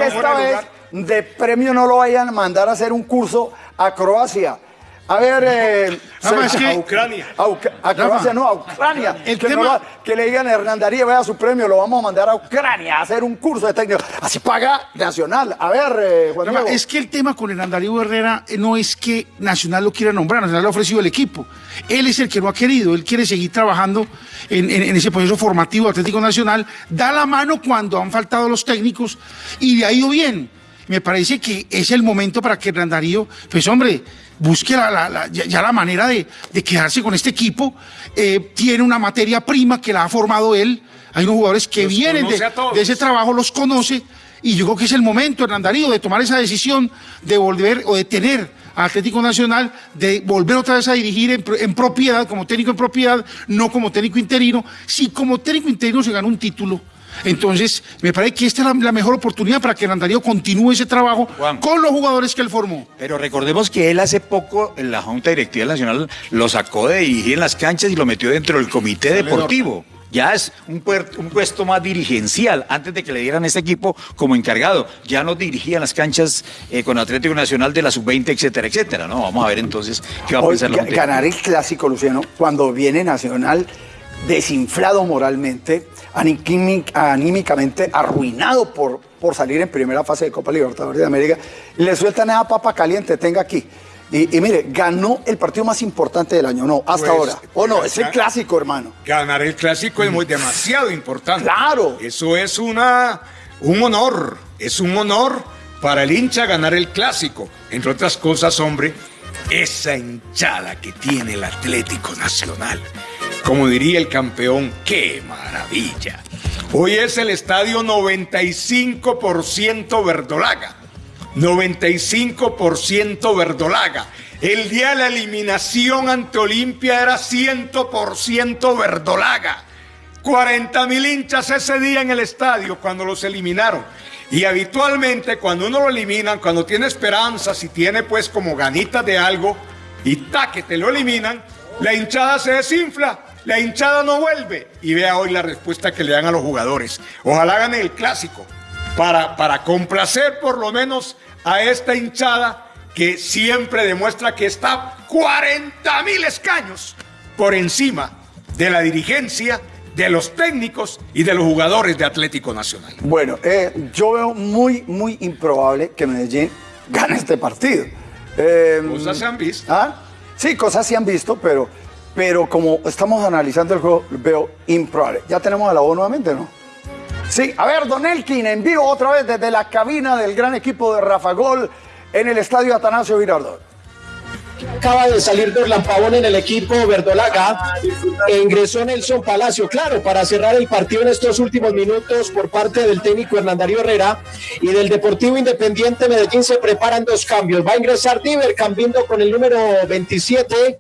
que esta vez de premio no lo vayan a mandar a hacer un curso a Croacia. A ver, eh, Rafa, se- es que- A Ucrania. a, Uc- a Croacia, no, a Ucrania. el que, no tema- que le digan a Hernán Darío, vea su premio, lo vamos a mandar a Ucrania a hacer un curso de técnico. Así paga Nacional. A ver, eh, Juan es que el tema con el Darío Herrera eh, no es que Nacional lo quiera nombrar, Nacional le ha ofrecido el equipo. Él es el que lo ha querido, él quiere seguir trabajando en, en- en ese proceso formativo Atlético Nacional, da la mano cuando han faltado los técnicos y le ha ido bien. Me parece que es el momento para que Hernán Darío, pues hombre, busque la- la- la- ya, ya la manera de, de quedarse con este equipo. Eh, tiene una materia prima que la ha formado él. Hay unos jugadores que Los vienen de, ese trabajo, los conoce. Y yo creo que es el momento, Hernán Darío, de tomar esa decisión de volver o de tener a Atlético Nacional, de volver otra vez a dirigir en, pro- en propiedad, como técnico en propiedad, no como técnico interino. Si como técnico interino se gana un título, entonces me parece que esta es la, la mejor oportunidad para que Darío continúe ese trabajo Juan. con los jugadores que él formó. Pero recordemos que él hace poco, en la Junta Directiva Nacional, lo sacó de dirigir en las canchas y lo metió dentro del comité deportivo. Ya es un, puesto más dirigencial. Antes de que le dieran este equipo como encargado, ya no dirigían las canchas eh, con Atlético Nacional de la sub-20, etcétera, etcétera. No, vamos a ver entonces qué va a Hoy, pensar la ga- Junta. ganar el clásico, Luciano, cuando viene Nacional desinflado moralmente, aními- anímicamente, arruinado por, por salir en primera fase de Copa Libertadores de América, le sueltan esa papa caliente, tenga aquí. Y, y mire, ganó el partido más importante del año, no, hasta Pues, ahora. O no, es el clásico, hermano. Ganar el clásico es muy demasiado importante. Claro. Eso es una, un honor. Es un honor para el hincha ganar el clásico. Entre otras cosas, hombre, esa hinchada que tiene el Atlético Nacional. Como diría el campeón, ¡qué maravilla! Hoy es el estadio 95% verdolaga. 95% verdolaga. El día de la eliminación ante Olimpia era 100% verdolaga. 40 mil hinchas ese día en el estadio cuando los eliminaron. Y habitualmente cuando uno lo eliminan, cuando tiene esperanzas y tiene pues como ganitas de algo, y ta que te lo eliminan, la hinchada se desinfla, la hinchada no vuelve. Y vea hoy la respuesta que le dan a los jugadores. Ojalá gane el clásico para, para complacer por lo menos a esta hinchada que siempre demuestra que está 40 mil escaños por encima de la dirigencia, de los técnicos y de los jugadores de Atlético Nacional. Bueno, eh, yo veo muy, muy improbable que Medellín gane este partido. Eh, Cosas se han visto. ¿Ah? Sí, cosas se han visto, pero, pero como estamos analizando el juego, veo improbable. Ya tenemos a la voz nuevamente, ¿no? Sí, a ver, Don Elkin, en vivo otra vez desde la cabina del gran equipo de Rafa Gol en el estadio Atanasio Girardot. Acaba de salir Dorlan Pavón en el equipo verdolaga e ingresó Nelson Palacio, claro, para cerrar el partido en estos últimos minutos por parte del técnico Hernandario Herrera y del Deportivo Independiente Medellín se preparan dos cambios. Va a ingresar Diver cambiando con el número 27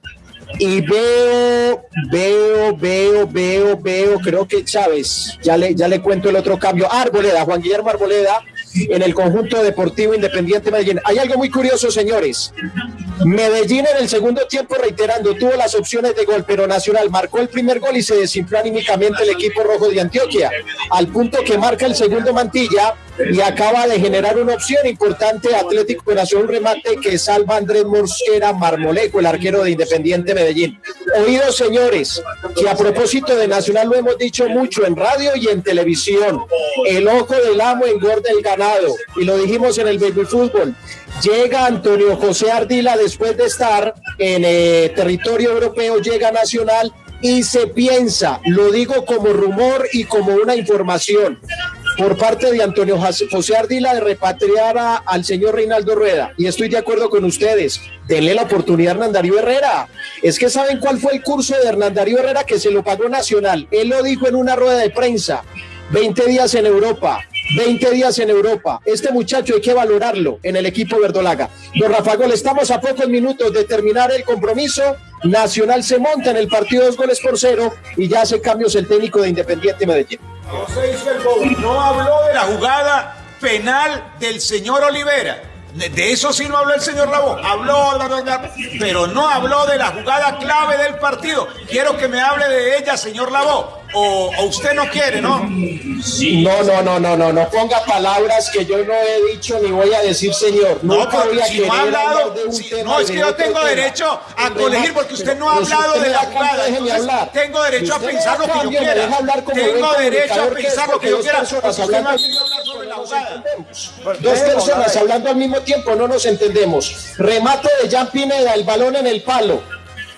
y veo, veo, veo, veo, veo, creo que Chávez, ya le, ya le cuento el otro cambio, Arboleda, Juan Guillermo Arboleda en el conjunto deportivo independiente Medellín. Hay algo muy curioso, señores. Medellín en el segundo tiempo, reiterando, tuvo las opciones de gol, pero Nacional marcó el primer gol y se desinfló anímicamente el equipo rojo de Antioquia, al punto que marca el segundo Mantilla y acaba de generar una opción importante Atlético Nacional, un remate que salva Andrés Mosquera Marmolejo, el arquero de Independiente Medellín. Oídos, señores, que a propósito de Nacional lo hemos dicho mucho en radio y en televisión, el ojo del amo engorda el ganado, y lo dijimos en el baby fútbol. Llega Antonio José Ardila después de estar en eh, territorio europeo, llega Nacional y se piensa, lo digo como rumor y como una información, por parte de Antonio José Ardila de repatriar a- al señor Reinaldo Rueda. Y estoy de acuerdo con ustedes. Denle la oportunidad a Hernán Darío Herrera. Es que saben cuál fue el curso de Hernán Darío Herrera que se lo pagó Nacional. Él lo dijo en una rueda de prensa. 20 días en Europa. 20 días en Europa. Este muchacho hay que valorarlo en el equipo verdolaga. Don Rafa Gol, estamos a pocos minutos de terminar el compromiso. Nacional se monta en el partido dos goles por cero y ya hace cambios el técnico de Independiente Medellín. No se hizo el gol. No habló de la jugada penal del señor Olivera. De eso sí no habló el señor Labo. Habló, pero no habló de la jugada clave del partido. Quiero que me hable de ella, señor Labo. O, o usted no quiere, ¿no? No, no, no, no, no, no ponga palabras que yo no he dicho ni voy a decir, señor. No, a si no ha hablado, si- no, es que yo tengo tema. derecho a remate, porque usted no ha hablado de la jugada. Entonces, hablar. tengo derecho a pensar lo que yo quiera. Tengo derecho a pensar lo que porque yo quiera. personas Usted me ha hablando- querido hablar sobre la jugada. Dos personas hablando al mismo tiempo, no nos entendemos. Remate de Jan Pineda, el balón en el palo.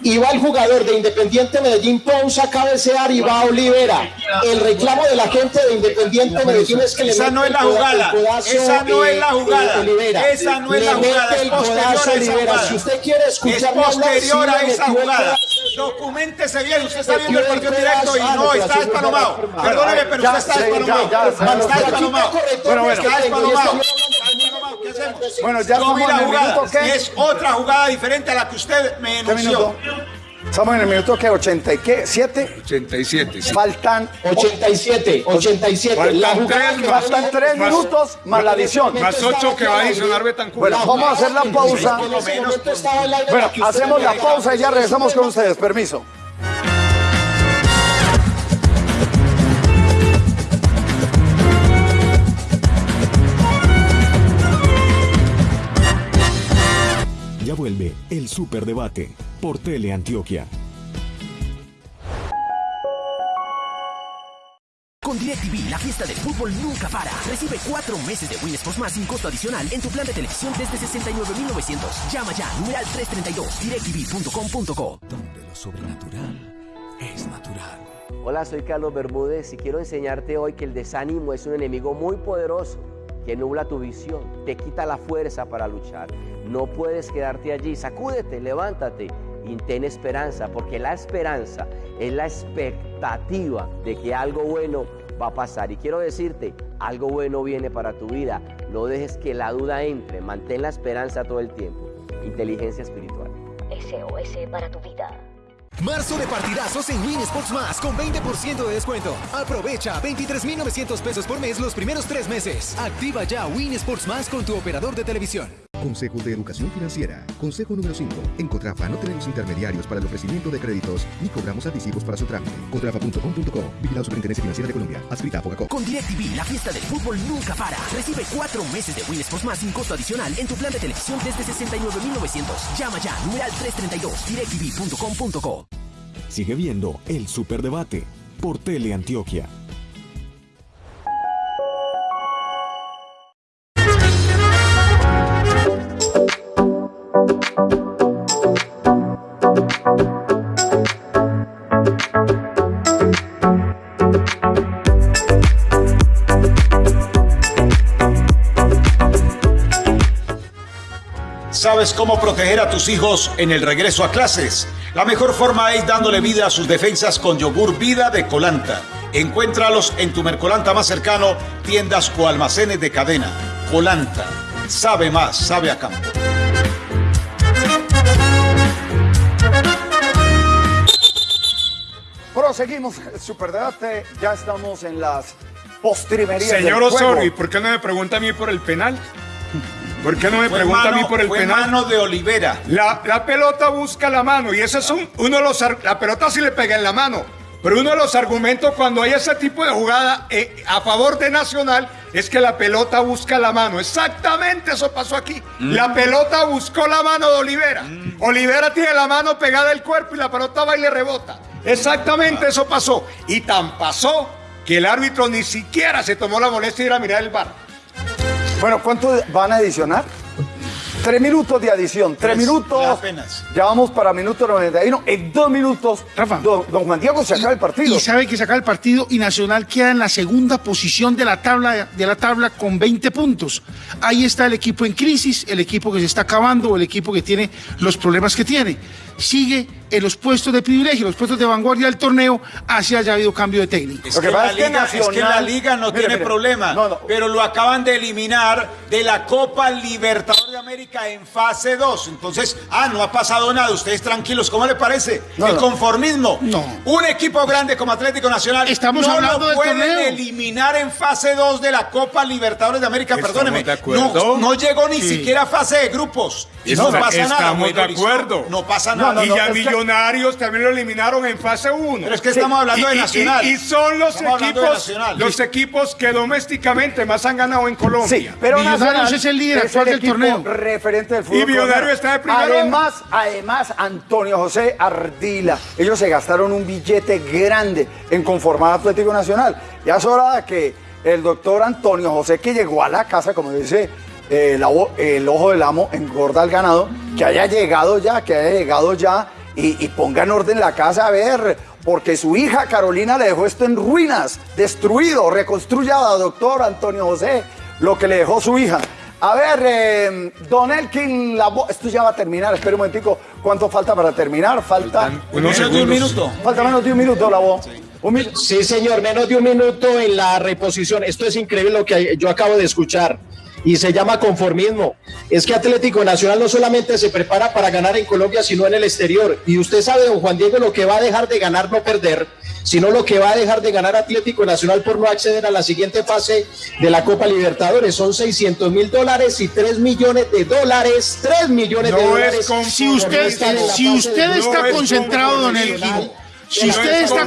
Y va el jugador de Independiente Medellín, Ponce a cabecear y va Olivera. El reclamo de la gente de Independiente Medellín es que le Esa no es la jugada. Esa no es la jugada. Olivera. Esa no es Le la jugada. Es el codazo a Olivera. Si usted quiere Es escucharme hablar, posterior a esa jugada. Documentese bien. Usted está viendo el partido directo y Ah, no está despanomado. Perdóneme, pero usted está despanomado. Está despanomado. Bueno, bueno. Está despanomado. Bueno, ya Yo vi la en el jugada. y Es otra jugada diferente a la que usted me ¿Qué enunció. Estamos en el minuto que 80 y qué, 7. 87. sí. Faltan 87, 87. Faltan La jugada tres que más. faltan tres Más- minutos más la adición. Más ocho que va a adicionar Betancourt. Bueno, vamos a hacer la pausa. Bueno, hacemos la pausa y ya regresamos con ustedes. Permiso. El Superdebate por Teleantioquia. Con DirecTV, la fiesta del fútbol nunca para. Recibe cuatro meses de Win Sports más sin costo adicional en tu plan de televisión desde 69,900. Llama ya, numeral 332, directv.com.co. Donde lo sobrenatural es natural. Hola, soy Carlos Bermúdez y quiero enseñarte hoy que el desánimo es un enemigo muy poderoso que nubla tu visión, te quita la fuerza para luchar. No puedes quedarte allí, sacúdete, levántate y ten esperanza, porque la esperanza es la expectativa de que algo bueno va a pasar. Y quiero decirte, algo bueno viene para tu vida. No dejes que la duda entre, mantén la esperanza todo el tiempo. Inteligencia espiritual. SOS para tu vida. Marzo de partidazos en Win Sports Más con 20% de descuento. Aprovecha 23,900 pesos por mes los primeros tres meses. Activa ya Win Sports Más con tu operador de televisión. Consejo de Educación Financiera. Consejo número 5. En Contrafa no tenemos intermediarios para el ofrecimiento de créditos ni cobramos anticipos para su trámite. Contrafa.com.co. Vigilado Superintendencia Financiera de Colombia. Adscrita a Fogacop. Con DirecTV, la fiesta del fútbol nunca para. Recibe cuatro meses de Win Sports Más sin costo adicional en tu plan de televisión desde 69,900. Llama ya, numeral 332, directv.com.co. Sigue viendo el Superdebate por Teleantioquia. ¿Sabes cómo proteger a tus hijos en el regreso a clases? La mejor forma es dándole vida a sus defensas con yogur vida de Colanta. Encuéntralos en tu Mercolanta más cercano, tiendas o almacenes de cadena. Colanta. Sabe más, sabe a campo. Proseguimos el superdebate. Ya estamos en las postrimerías. Señor del juego. Osorio, ¿y por qué no me pregunta a mí por el penal? ¿Por qué no me Fue pregunta a mí por el fue penal? mano de Olivera. La, la pelota busca la mano y ese es un- uno de los... La pelota sí le pega en la mano. Pero uno de los argumentos cuando hay ese tipo de jugada eh, a favor de Nacional es que la pelota busca la mano. Exactamente eso pasó aquí. La pelota buscó la mano de Olivera. Olivera tiene la mano pegada al cuerpo y la pelota va y le rebota. Exactamente eso pasó. Y tan pasó que el árbitro ni siquiera se tomó la molestia de ir a mirar el bar. Bueno, ¿cuánto van a adicionar? Tres minutos de adición, tres, Tres, minutos. apenas. Ya vamos para minuto 91. En dos minutos, don, don Juan Diego se acaba el partido. Y sabe que se acaba el partido y Nacional queda en la segunda posición de la tabla de la tabla con 20 puntos. Ahí está el equipo en crisis, el equipo que se está acabando, el equipo que tiene los problemas que tiene. Sigue en los puestos de privilegio, los puestos de vanguardia del torneo, así haya habido cambio de técnico. Es que, la liga, es que la liga no Mire, tiene mire. problema, pero lo acaban de eliminar de la Copa Libertadores de América en fase 2. Entonces, ah, no ha pasado nada. Ustedes tranquilos, ¿cómo le parece? No, El no. conformismo. No. Un equipo grande como Atlético Nacional Estamos no hablando lo pueden torneo. eliminar en fase 2 de la Copa Libertadores de América. Estamos Perdóneme. de acuerdo. No, no llegó ni Sí. siquiera a fase de grupos. Y no Está- pasa nada. Estamos de acuerdo. No pasa nada. Y ya Millonarios también lo eliminaron en fase 1. Pero es que estamos hablando de Nacional. Y, y son los Estamos equipos, los equipos que domésticamente más han ganado en Colombia. Sí, pero Millonarios Nacional es el líder actual del equipo torneo. referente del fútbol. Y Millonario colombiano. está de primero. Además, además, Antonio José Ardila. Ellos se gastaron un billete grande en conformar Atlético Nacional. Ya es hora de que el doctor Antonio José, que llegó a la casa, como dice eh, la el ojo del amo, engorda al ganado, que haya llegado ya, que haya llegado ya y, y ponga en orden la casa a ver. Porque su hija Carolina le dejó esto en ruinas, destruido. Reconstruya, doctor Antonio José, lo que le dejó su hija. A ver, eh, Don Elkin, la esto ya va a terminar, espera un momentico. ¿Cuánto falta para terminar? Falta Menos de un minuto. Falta menos de un minuto, la voz. Sí, señor, menos de un minuto en la reposición. Esto es increíble lo que yo acabo de escuchar. Y se llama conformismo. Es que Atlético Nacional no solamente se prepara para ganar en Colombia, sino en el exterior. Y usted sabe, don Juan Diego, lo que va a dejar de ganar, no perder, sino lo que va a dejar de ganar Atlético Nacional por no acceder a la siguiente fase de la Copa Libertadores. Son 600 mil dólares y 3 millones de dólares. 3 millones de No dólares. Si usted, si usted está No es concentrado, don. Si usted está.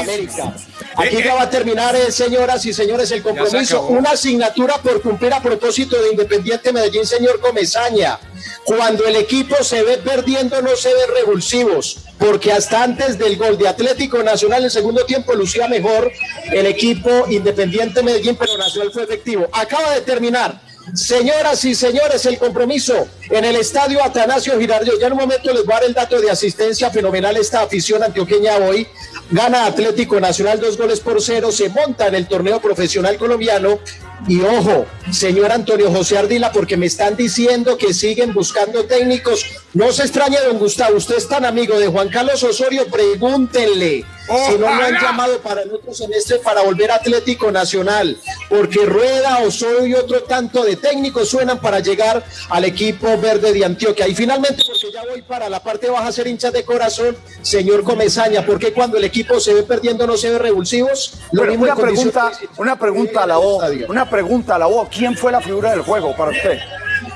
América. Aquí Eh, ya eh. va a terminar, eh, señoras y señores, el compromiso. Una asignatura por cumplir a propósito de Independiente Medellín, señor Comesaña. Cuando el equipo se ve perdiendo, no se ve revulsivos, porque hasta antes del gol de Atlético Nacional, el segundo tiempo lucía mejor el equipo Independiente Medellín, pero Nacional fue efectivo. Acaba de terminar. Señoras y señores, el compromiso en el estadio Atanasio Girardot. Ya en un momento les voy a dar el dato de asistencia fenomenal esta afición antioqueña hoy. Gana Atlético Nacional dos goles por cero, se monta en el torneo profesional colombiano. Y ojo, señor Antonio José Ardila, porque me están diciendo que siguen buscando técnicos. No se extrañe, don Gustavo, usted es tan amigo de Juan Carlos Osorio, pregúntenle si no lo han llamado para el otro semestre para volver a Atlético Nacional, porque Rueda, Osorio y otro tanto de técnicos suenan para llegar al equipo verde de Antioquia. Y finalmente, porque ya voy para la parte baja a ser hinchas de corazón, señor Comesaña, porque cuando el equipo se ve perdiendo no se ve revulsivos? Lo mismo pregunta, una pregunta a la O, una pregunta a la O. ¿Quién fue la figura del juego para usted?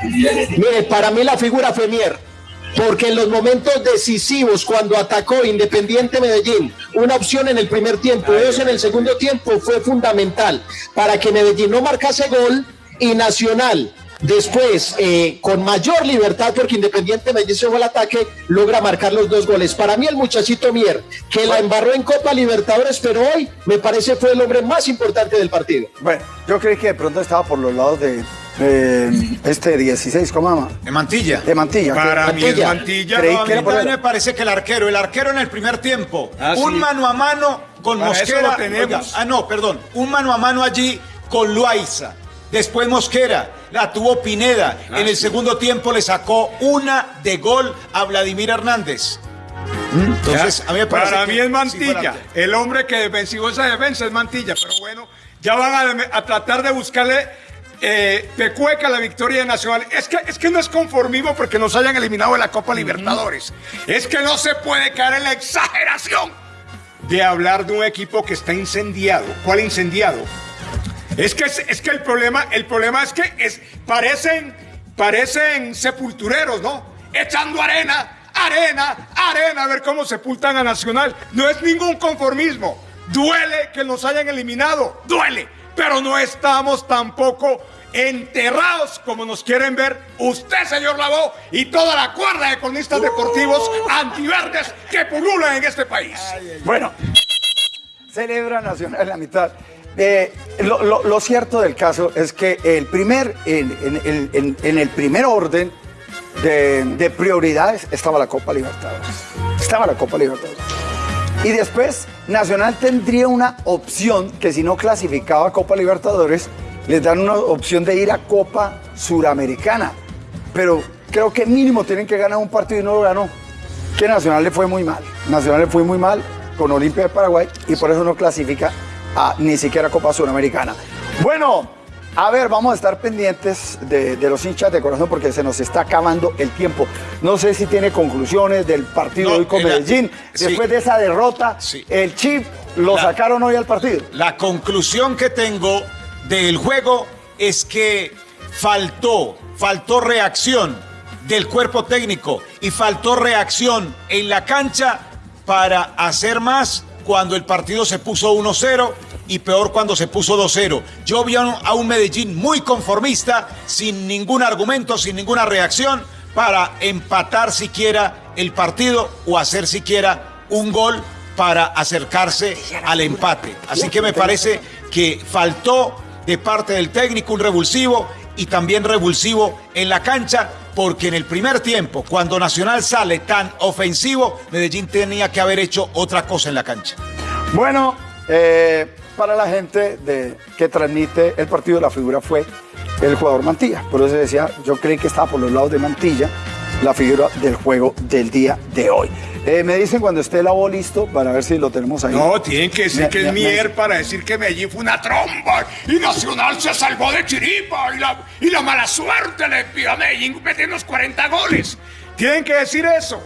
Mire, para mí la figura fue Mier. Porque en los momentos decisivos, cuando atacó Independiente Medellín, una opción en el primer tiempo dos en el segundo tiempo fue fundamental para que Medellín no marcase gol y Nacional después, eh, con mayor libertad, porque Independiente Medellín se fue al ataque, logra marcar los dos goles. Para mí el muchachito Mier, que la embarró en Copa Libertadores, pero hoy me parece fue el hombre más importante del partido. Bueno, yo creí que de pronto estaba por los lados de eh, este 16, ¿cómo llama? De Mantilla. De Mantilla. Para mí es Mantilla. Creí No, a mí era me parece que el arquero, el arquero en el primer tiempo, Ah, un sí. mano a mano con Para eso Mosquera. lo tenemos. Oiga, ah, no, perdón, un mano a mano allí con Loaiza. Después Mosquera, la tuvo Pineda. Ah, en el sí. segundo tiempo le sacó una de gol a Vladimir Hernández. Entonces, Ya, a mí me parece para que mí es Mantilla. el hombre que defensivo esa defensa es Mantilla. Pero bueno, ya van a, a tratar de buscarle eh, pecueca la victoria de Nacional. Es que, es que no es conformismo porque nos hayan eliminado de la Copa Libertadores. Es que no se puede caer en la exageración de hablar de un equipo que está incendiado. ¿Cuál incendiado? Es que, es, es que el problema, el problema es que es, parecen, parecen sepultureros, ¿no? Echando arena, arena, arena, a ver cómo sepultan a Nacional. No es ningún conformismo. Duele que nos hayan eliminado, duele, pero no estamos tampoco enterrados como nos quieren ver usted, señor Lavó, y toda la cuerda de cronistas deportivos antiverdes que pululan en este país. Bueno, celebra Nacional la mitad. Eh, lo, cierto del caso es que el primer, en, el primer orden de, de prioridades estaba la Copa Libertadores. Estaba la Copa Libertadores. Y después Nacional tendría una opción que si no clasificaba a Copa Libertadores, les dan una opción de ir a Copa Suramericana. Pero creo que mínimo tienen que ganar un partido y no lo ganó. Que Nacional le fue muy mal. Nacional le fue muy mal con Olimpia de Paraguay y por eso no clasifica a ni siquiera Copa Suramericana. Bueno, a ver, vamos a estar pendientes de, de los hinchas de corazón porque se nos está acabando el tiempo. No sé si tiene conclusiones del partido de hoy con la- Medellín. sí. Después de esa derrota, el chip lo La- sacaron hoy al partido. La conclusión que tengo del juego es que faltó, faltó reacción del cuerpo técnico y faltó reacción en la cancha para hacer más cuando el partido se puso 1-0 y peor cuando se puso 2-0. Yo vi a un, Medellín muy conformista, sin ningún argumento, sin ninguna reacción, para empatar siquiera el partido o hacer siquiera un gol para acercarse al empate. Así que me parece que faltó de parte del técnico un revulsivo y también revulsivo en la cancha, porque en el primer tiempo, cuando Nacional sale tan ofensivo, Medellín tenía que haber hecho otra cosa en la cancha. Bueno, eh, para la gente de, que transmite el partido, la figura fue el jugador Mantilla. Por eso decía, yo creí que estaba por los lados de Mantilla la figura del juego del día de hoy. Eh, me dicen cuando esté el abo listo para ver si lo tenemos ahí. No, tienen que decir Me- que me- es me- Mier para decir que Medellín fue una tromba y Nacional se salvó de chiripa y la, y la mala suerte le pidió a Medellín metiendo los 40 goles. Tienen que decir eso.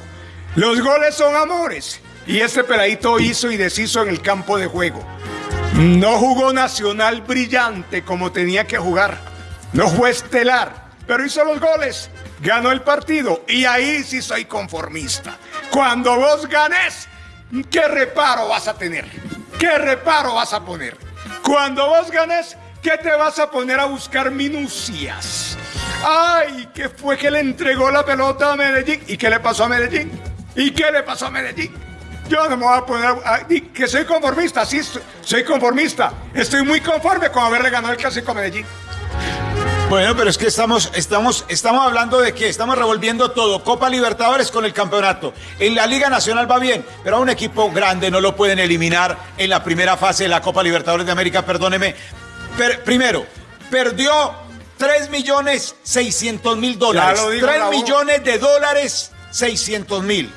Los goles son amores. Y este peladito hizo y deshizo en el campo de juego. No jugó Nacional brillante como tenía que jugar. No fue estelar, pero hizo los goles. Ganó el partido y ahí sí soy conformista. Cuando vos ganes, ¿qué reparo vas a tener? ¿qué reparo vas a poner? Cuando vos ganes, ¿qué te vas a poner a buscar minucias? Ay, ¿qué fue que le entregó la pelota a Medellín? ¿Y qué le pasó a Medellín? ¿Y qué le pasó a Medellín? Yo no me voy a poner a, que soy conformista, sí, soy- conformista. Estoy muy conforme con haberle ganado el clásico a Medellín. Bueno, pero es que estamos, estamos, estamos hablando de que estamos revolviendo todo. Copa Libertadores con el campeonato. En la Liga Nacional va bien, pero a un equipo grande no lo pueden eliminar en la primera fase de la Copa Libertadores de América, perdóneme. Per- primero, perdió 3 millones 600 mil dólares. Ya lo dijo 3 la voz. millones de dólares 600 mil.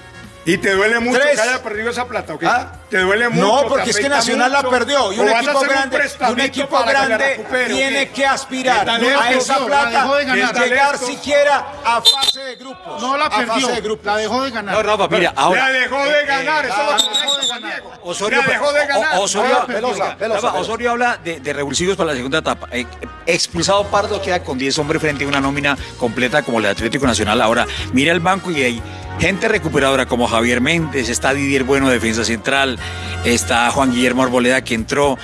¿Y te duele mucho Tres. que haya perdido esa plata? ¿o qué? ¿Ah? ¿Te duele mucho? No, porque es que Nacional la perdió y ¿O un equipo grande, y un prestamito equipo que grande tiene que aspirar ¿Qué a esa la plata y llegar siquiera a fase de grupos. No la a fase perdió, de grupos. la dejó de ganar. No, Rafa, mira, ahora. La dejó de ganar, la dejó Juan ganar. Diego. Osorio, La dejó de ganar. O- Osorio, No, Rafa, habla de, de revulsivos para la segunda etapa. Eh, expulsado Pardo queda con 10 hombres frente a una nómina completa como la de Atlético Nacional. Ahora, mira el banco y hay gente recuperadora como Javier Méndez, está Didier Bueno, defensa central, está Juan Guillermo Arboleda que entró.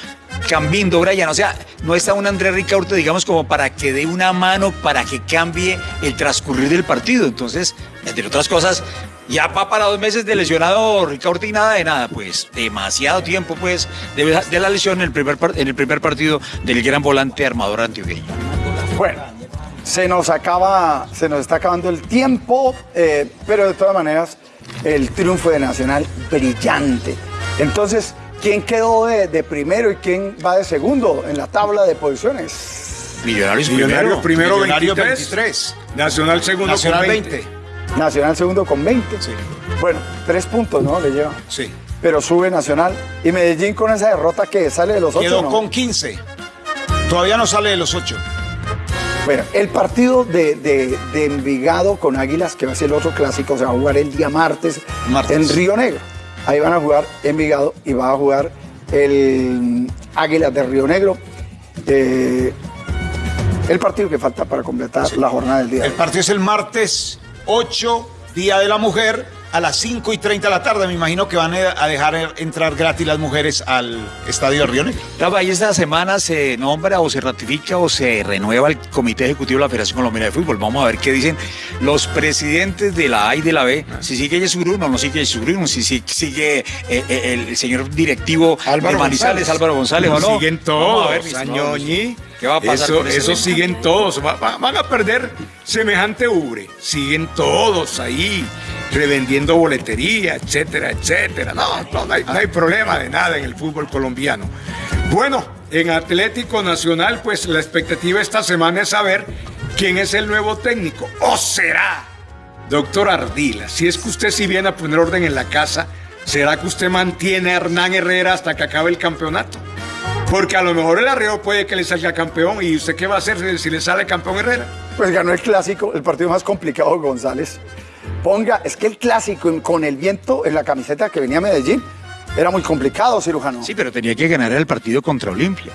Cambindo, Brian, o sea, no está un Andrés Ricaurte, digamos, como para que dé una mano para que cambie el transcurrir del partido. Entonces, entre otras cosas, ya va para dos meses de lesionado Ricaurte y nada de nada, pues demasiado tiempo, pues, de, la lesión en el, primer en el primer partido del gran volante armador antioqueño. Bueno, se nos acaba, se nos está acabando el tiempo, eh, pero de todas maneras, el triunfo de Nacional brillante. Entonces, ¿quién quedó de, de primero y quién va de segundo en la tabla de posiciones? Millonarios, Millonarios primero Millonarios 23, 23. Nacional segundo Nacional con 20. 20. Nacional segundo con 20. Sí. Bueno, tres puntos, ¿no? Le lleva. Sí. Pero sube Nacional. Y Medellín con esa derrota que sale de los ocho. Quedó ¿no? con 15. Todavía no sale de los 8. Bueno, el partido de, de- de Envigado con Águilas, que va a ser el otro clásico, se va a jugar el día martes, Martes. en Río Negro. Ahí van a jugar Envigado y va a jugar el Águilas de Río Negro. Eh, el partido que falta para completar la jornada del día. El partido es el martes 8, Día de la Mujer, a las 5 y 30 de la tarde. Me imagino que van a dejar entrar gratis las mujeres al estadio de Río Negro. Rafa, y esta semana se nombra o se ratifica o se renueva el Comité Ejecutivo de la Federación Colombiana de Fútbol. Vamos a ver qué dicen los presidentes de la A y de la B. Si sigue Jesús Bruno o no sigue Jesús Bruno, si si- sigue eh, eh, el señor directivo Álvaro de Manizales, González. Álvaro González o no. Siguen ver, todos, mis Añoñi. ¿Qué va a pasar Eso, eso siguen todos. Va- va- van a perder semejante ubre. Siguen todos ahí, revendiendo boletería, etcétera, etcétera. No, no, hay, problema de nada en el fútbol colombiano. Bueno, en Atlético Nacional, pues la expectativa esta semana es saber quién es el nuevo técnico. ¿O será? Doctor Ardila, si es que usted si viene a poner orden en la casa, ¿será que usted mantiene a Hernán Herrera hasta que acabe el campeonato? Porque a lo mejor el arreo puede que le salga campeón. ¿Y usted qué va a hacer si le sale campeón Herrera? Pues ganó el clásico, el partido más complicado González. Ponga, es que el clásico con el viento en la camiseta que venía a Medellín era muy complicado, cirujano. Sí, pero tenía que ganar el partido contra Olimpia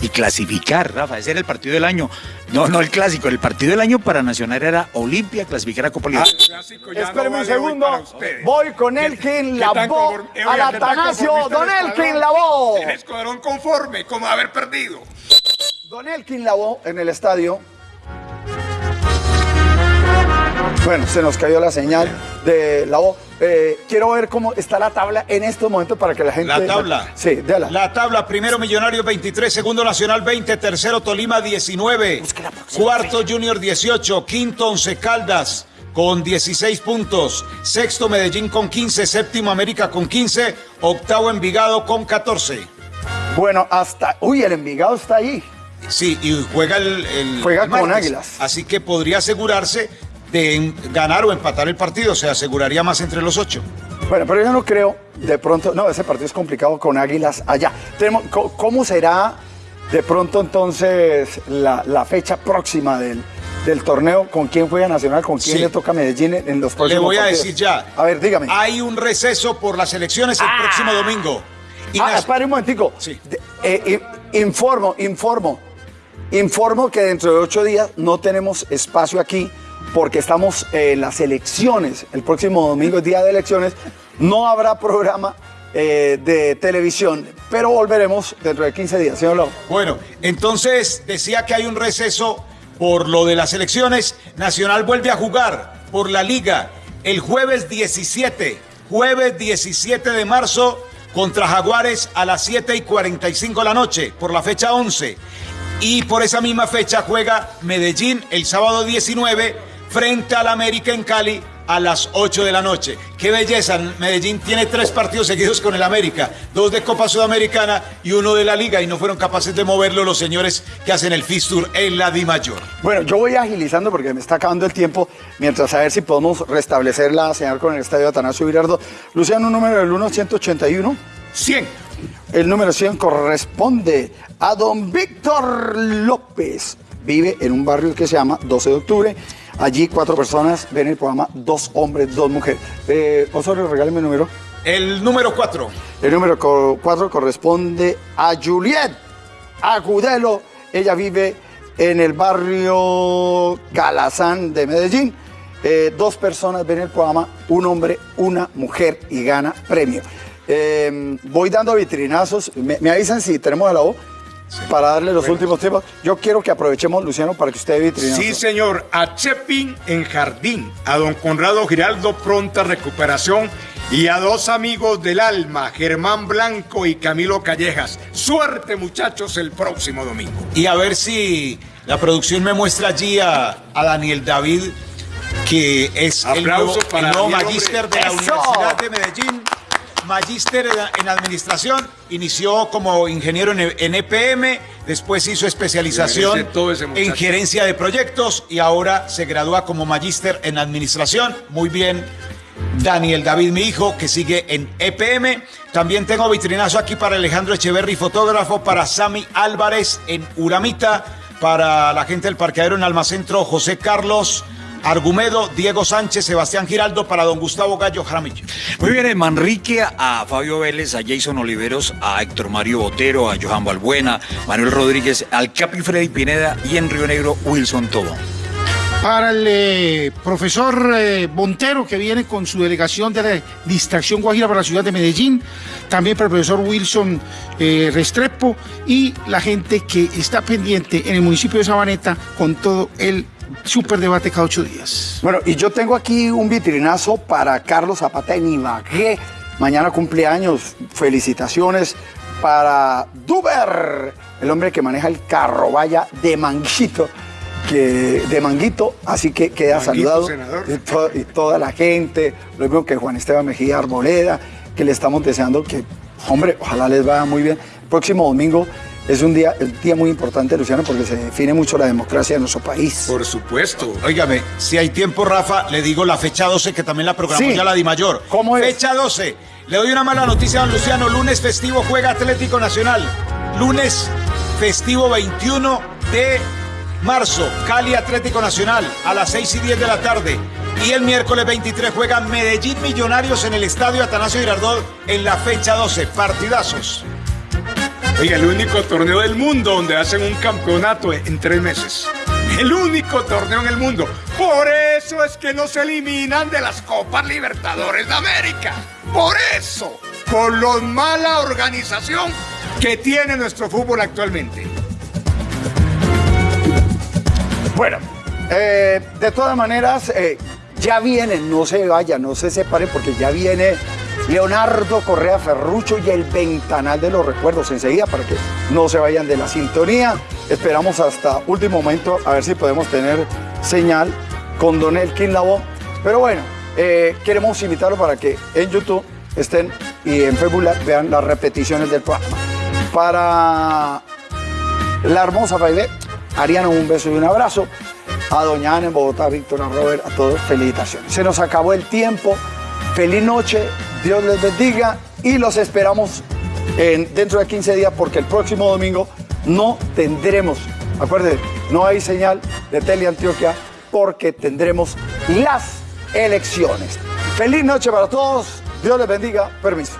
y clasificar, Rafa. Ese era el partido del año. No, no el clásico. El partido del año para Nacional era Olimpia clasificar a Copa Ah, Libertadores. no Espéreme un segundo. Voy con ¿Qué- Elkin conform- eh, al oiga, ¿qué tan Atanasio. Don el Elkin? Lavoe. El escuadrón conforme, como haber perdido. Don Elkin Lavoe en el estadio. Bueno, se nos cayó la señal de Lavoe. Eh, quiero ver cómo está la tabla en estos momentos para que la gente... La tabla. Sí, déjala. La tabla, primero Millonarios 23, segundo Nacional 20, tercero Tolima 19, cuarto Junior 18, quinto Once Caldas con 16 puntos, sexto Medellín con 15, séptimo América con 15, octavo Envigado con 14. Bueno, hasta... Uy, el Envigado está ahí. Sí, y juega el, el- Juega el con. Águilas. Así que podría asegurarse de ganar o empatar el partido, se aseguraría más entre los ocho. Bueno, pero yo no creo, de pronto, no, ese partido es complicado con Águilas allá. Tenemos, ¿Cómo será de pronto entonces la, la fecha próxima del, del torneo? ¿Con quién juega Nacional? ¿Con quién Sí. le toca Medellín en, los Le próximos voy a partidos? decir ya. A ver, dígame. Hay un receso por las elecciones el próximo domingo. Y ah, espere un momentico. Sí. De- eh, informo, informo. Informo que dentro de ocho días no tenemos espacio aquí porque estamos en las elecciones. El próximo domingo es día de elecciones. No habrá programa eh, de televisión. Pero volveremos dentro de 15 días, señor Lau. Bueno, entonces decía que hay un receso por lo de las elecciones. Nacional vuelve a jugar por la liga el jueves 17, jueves 17 de marzo contra Jaguares a las 7 y 45 de la noche por la fecha 11. Y por esa misma fecha juega Medellín el sábado 19 frente al América en Cali a las 8 de la noche. Qué belleza, Medellín tiene tres partidos seguidos con el América, dos de Copa Sudamericana y uno de la Liga y no fueron capaces de moverlo los señores que hacen el Fistur en la Di Mayor. Bueno, yo voy agilizando porque me está acabando el tiempo, mientras a ver si podemos restablecer la señal con el estadio Atanasio Girardo. Luciano, un número del 1-181. 100. El número 100 corresponde a don Víctor López. Vive en un barrio que se llama 12 de octubre. Allí cuatro personas ven el programa, dos hombres, dos mujeres. Eh, Osorio, regáleme el número. El número 4. El número 4 corresponde a Juliet Agudelo. Ella vive en el barrio Calazán de Medellín. Eh, dos personas ven el programa, un hombre, una mujer y gana premio. Eh, voy dando vitrinazos. Me, me avisan si tenemos a la voz para darle los últimos tiempos. Yo quiero que aprovechemos, Luciano, para que usted dé vitrinazo. Sí, señor. A Chepin en Jardín, a don Conrado Giraldo, pronta recuperación. Y a dos amigos del alma, Germán Blanco y Camilo Callejas. Suerte, muchachos, el próximo domingo. Y a ver si la producción me muestra allí a, a Daniel David, que es el nuevo, Aplauso para el nuevo magíster hombre. de la ¡Eso! Universidad de Medellín. Magíster en, administración, inició como ingeniero en, EPM, después hizo especialización en gerencia de proyectos y ahora se gradúa como magíster en administración. Muy bien, Daniel David, mi hijo, que sigue en EPM. También tengo vitrinazo aquí para Alejandro Echeverry, fotógrafo, para Sami Álvarez en Uramita, para la gente del parqueadero en Almacentro, José Carlos Argumedo, Diego Sánchez, Sebastián Giraldo, para don Gustavo Gallo Jaramillo. Muy bien, de Manrique a Fabio Vélez, a Jason Oliveros, a Héctor Mario Botero, a Johan Balbuena, Manuel Rodríguez, al Capi Freddy Pineda y en Río Negro, Wilson Tobón. Para el eh, profesor eh, Montero, que viene con su delegación de la distracción Guajira para la ciudad de Medellín, también para el profesor Wilson eh, Restrepo y la gente que está pendiente en el municipio de Sabaneta con todo el superdebate cada ocho días. Bueno, y yo tengo aquí un vitrinazo para Carlos Zapata en Ibagué. Mañana cumpleaños. Felicitaciones para Duber, el hombre que maneja el carro vaya de Manguito. Que, de Manguito, así que queda Manguito, saludado. senador. Y, to- y toda la gente, lo mismo que Juan Esteban Mejía Arboleda, que le estamos deseando que, hombre, ojalá les vaya muy bien. El próximo domingo es un día, el día muy importante, Luciano, porque se define mucho la democracia de nuestro país. Por supuesto. Óigame, si hay tiempo, Rafa, le digo la fecha 12, que también la programó Sí. ya la Di Mayor. ¿Cómo es? Fecha 12. Le doy una mala noticia a don Luciano. Lunes festivo juega Atlético Nacional. Lunes festivo 21 de marzo, Cali Atlético Nacional a las 6 y 10 de la tarde. Y el miércoles 23 juega Medellín Millonarios en el estadio Atanasio Girardot en la fecha 12. Partidazos. Oiga, el único torneo del mundo donde hacen un campeonato en tres meses. El único torneo en el mundo. Por eso es que no se eliminan de las Copas Libertadores de América. Por eso. Por la mala organización que tiene nuestro fútbol actualmente. Bueno, eh, de todas maneras, eh, ya vienen, no se vayan, no se separen, porque ya viene Leonardo Correa Ferrucho y el ventanal de los recuerdos enseguida para que no se vayan de la sintonía. Esperamos hasta último momento a ver si podemos tener señal con Don Elkin Labo. Pero bueno, eh, queremos invitarlo para que en YouTube estén y en Facebook vean las repeticiones del programa. Para la hermosa baile, Ariana, un beso y un abrazo. A Doña Ana en Bogotá, Víctor, a Robert, a todos, felicitaciones. Se nos acabó el tiempo. Feliz noche, Dios les bendiga y los esperamos en- dentro de 15 días porque el próximo domingo no tendremos, acuérdense, no hay señal de Teleantioquia porque tendremos las elecciones. Feliz noche para todos, Dios les bendiga, permiso.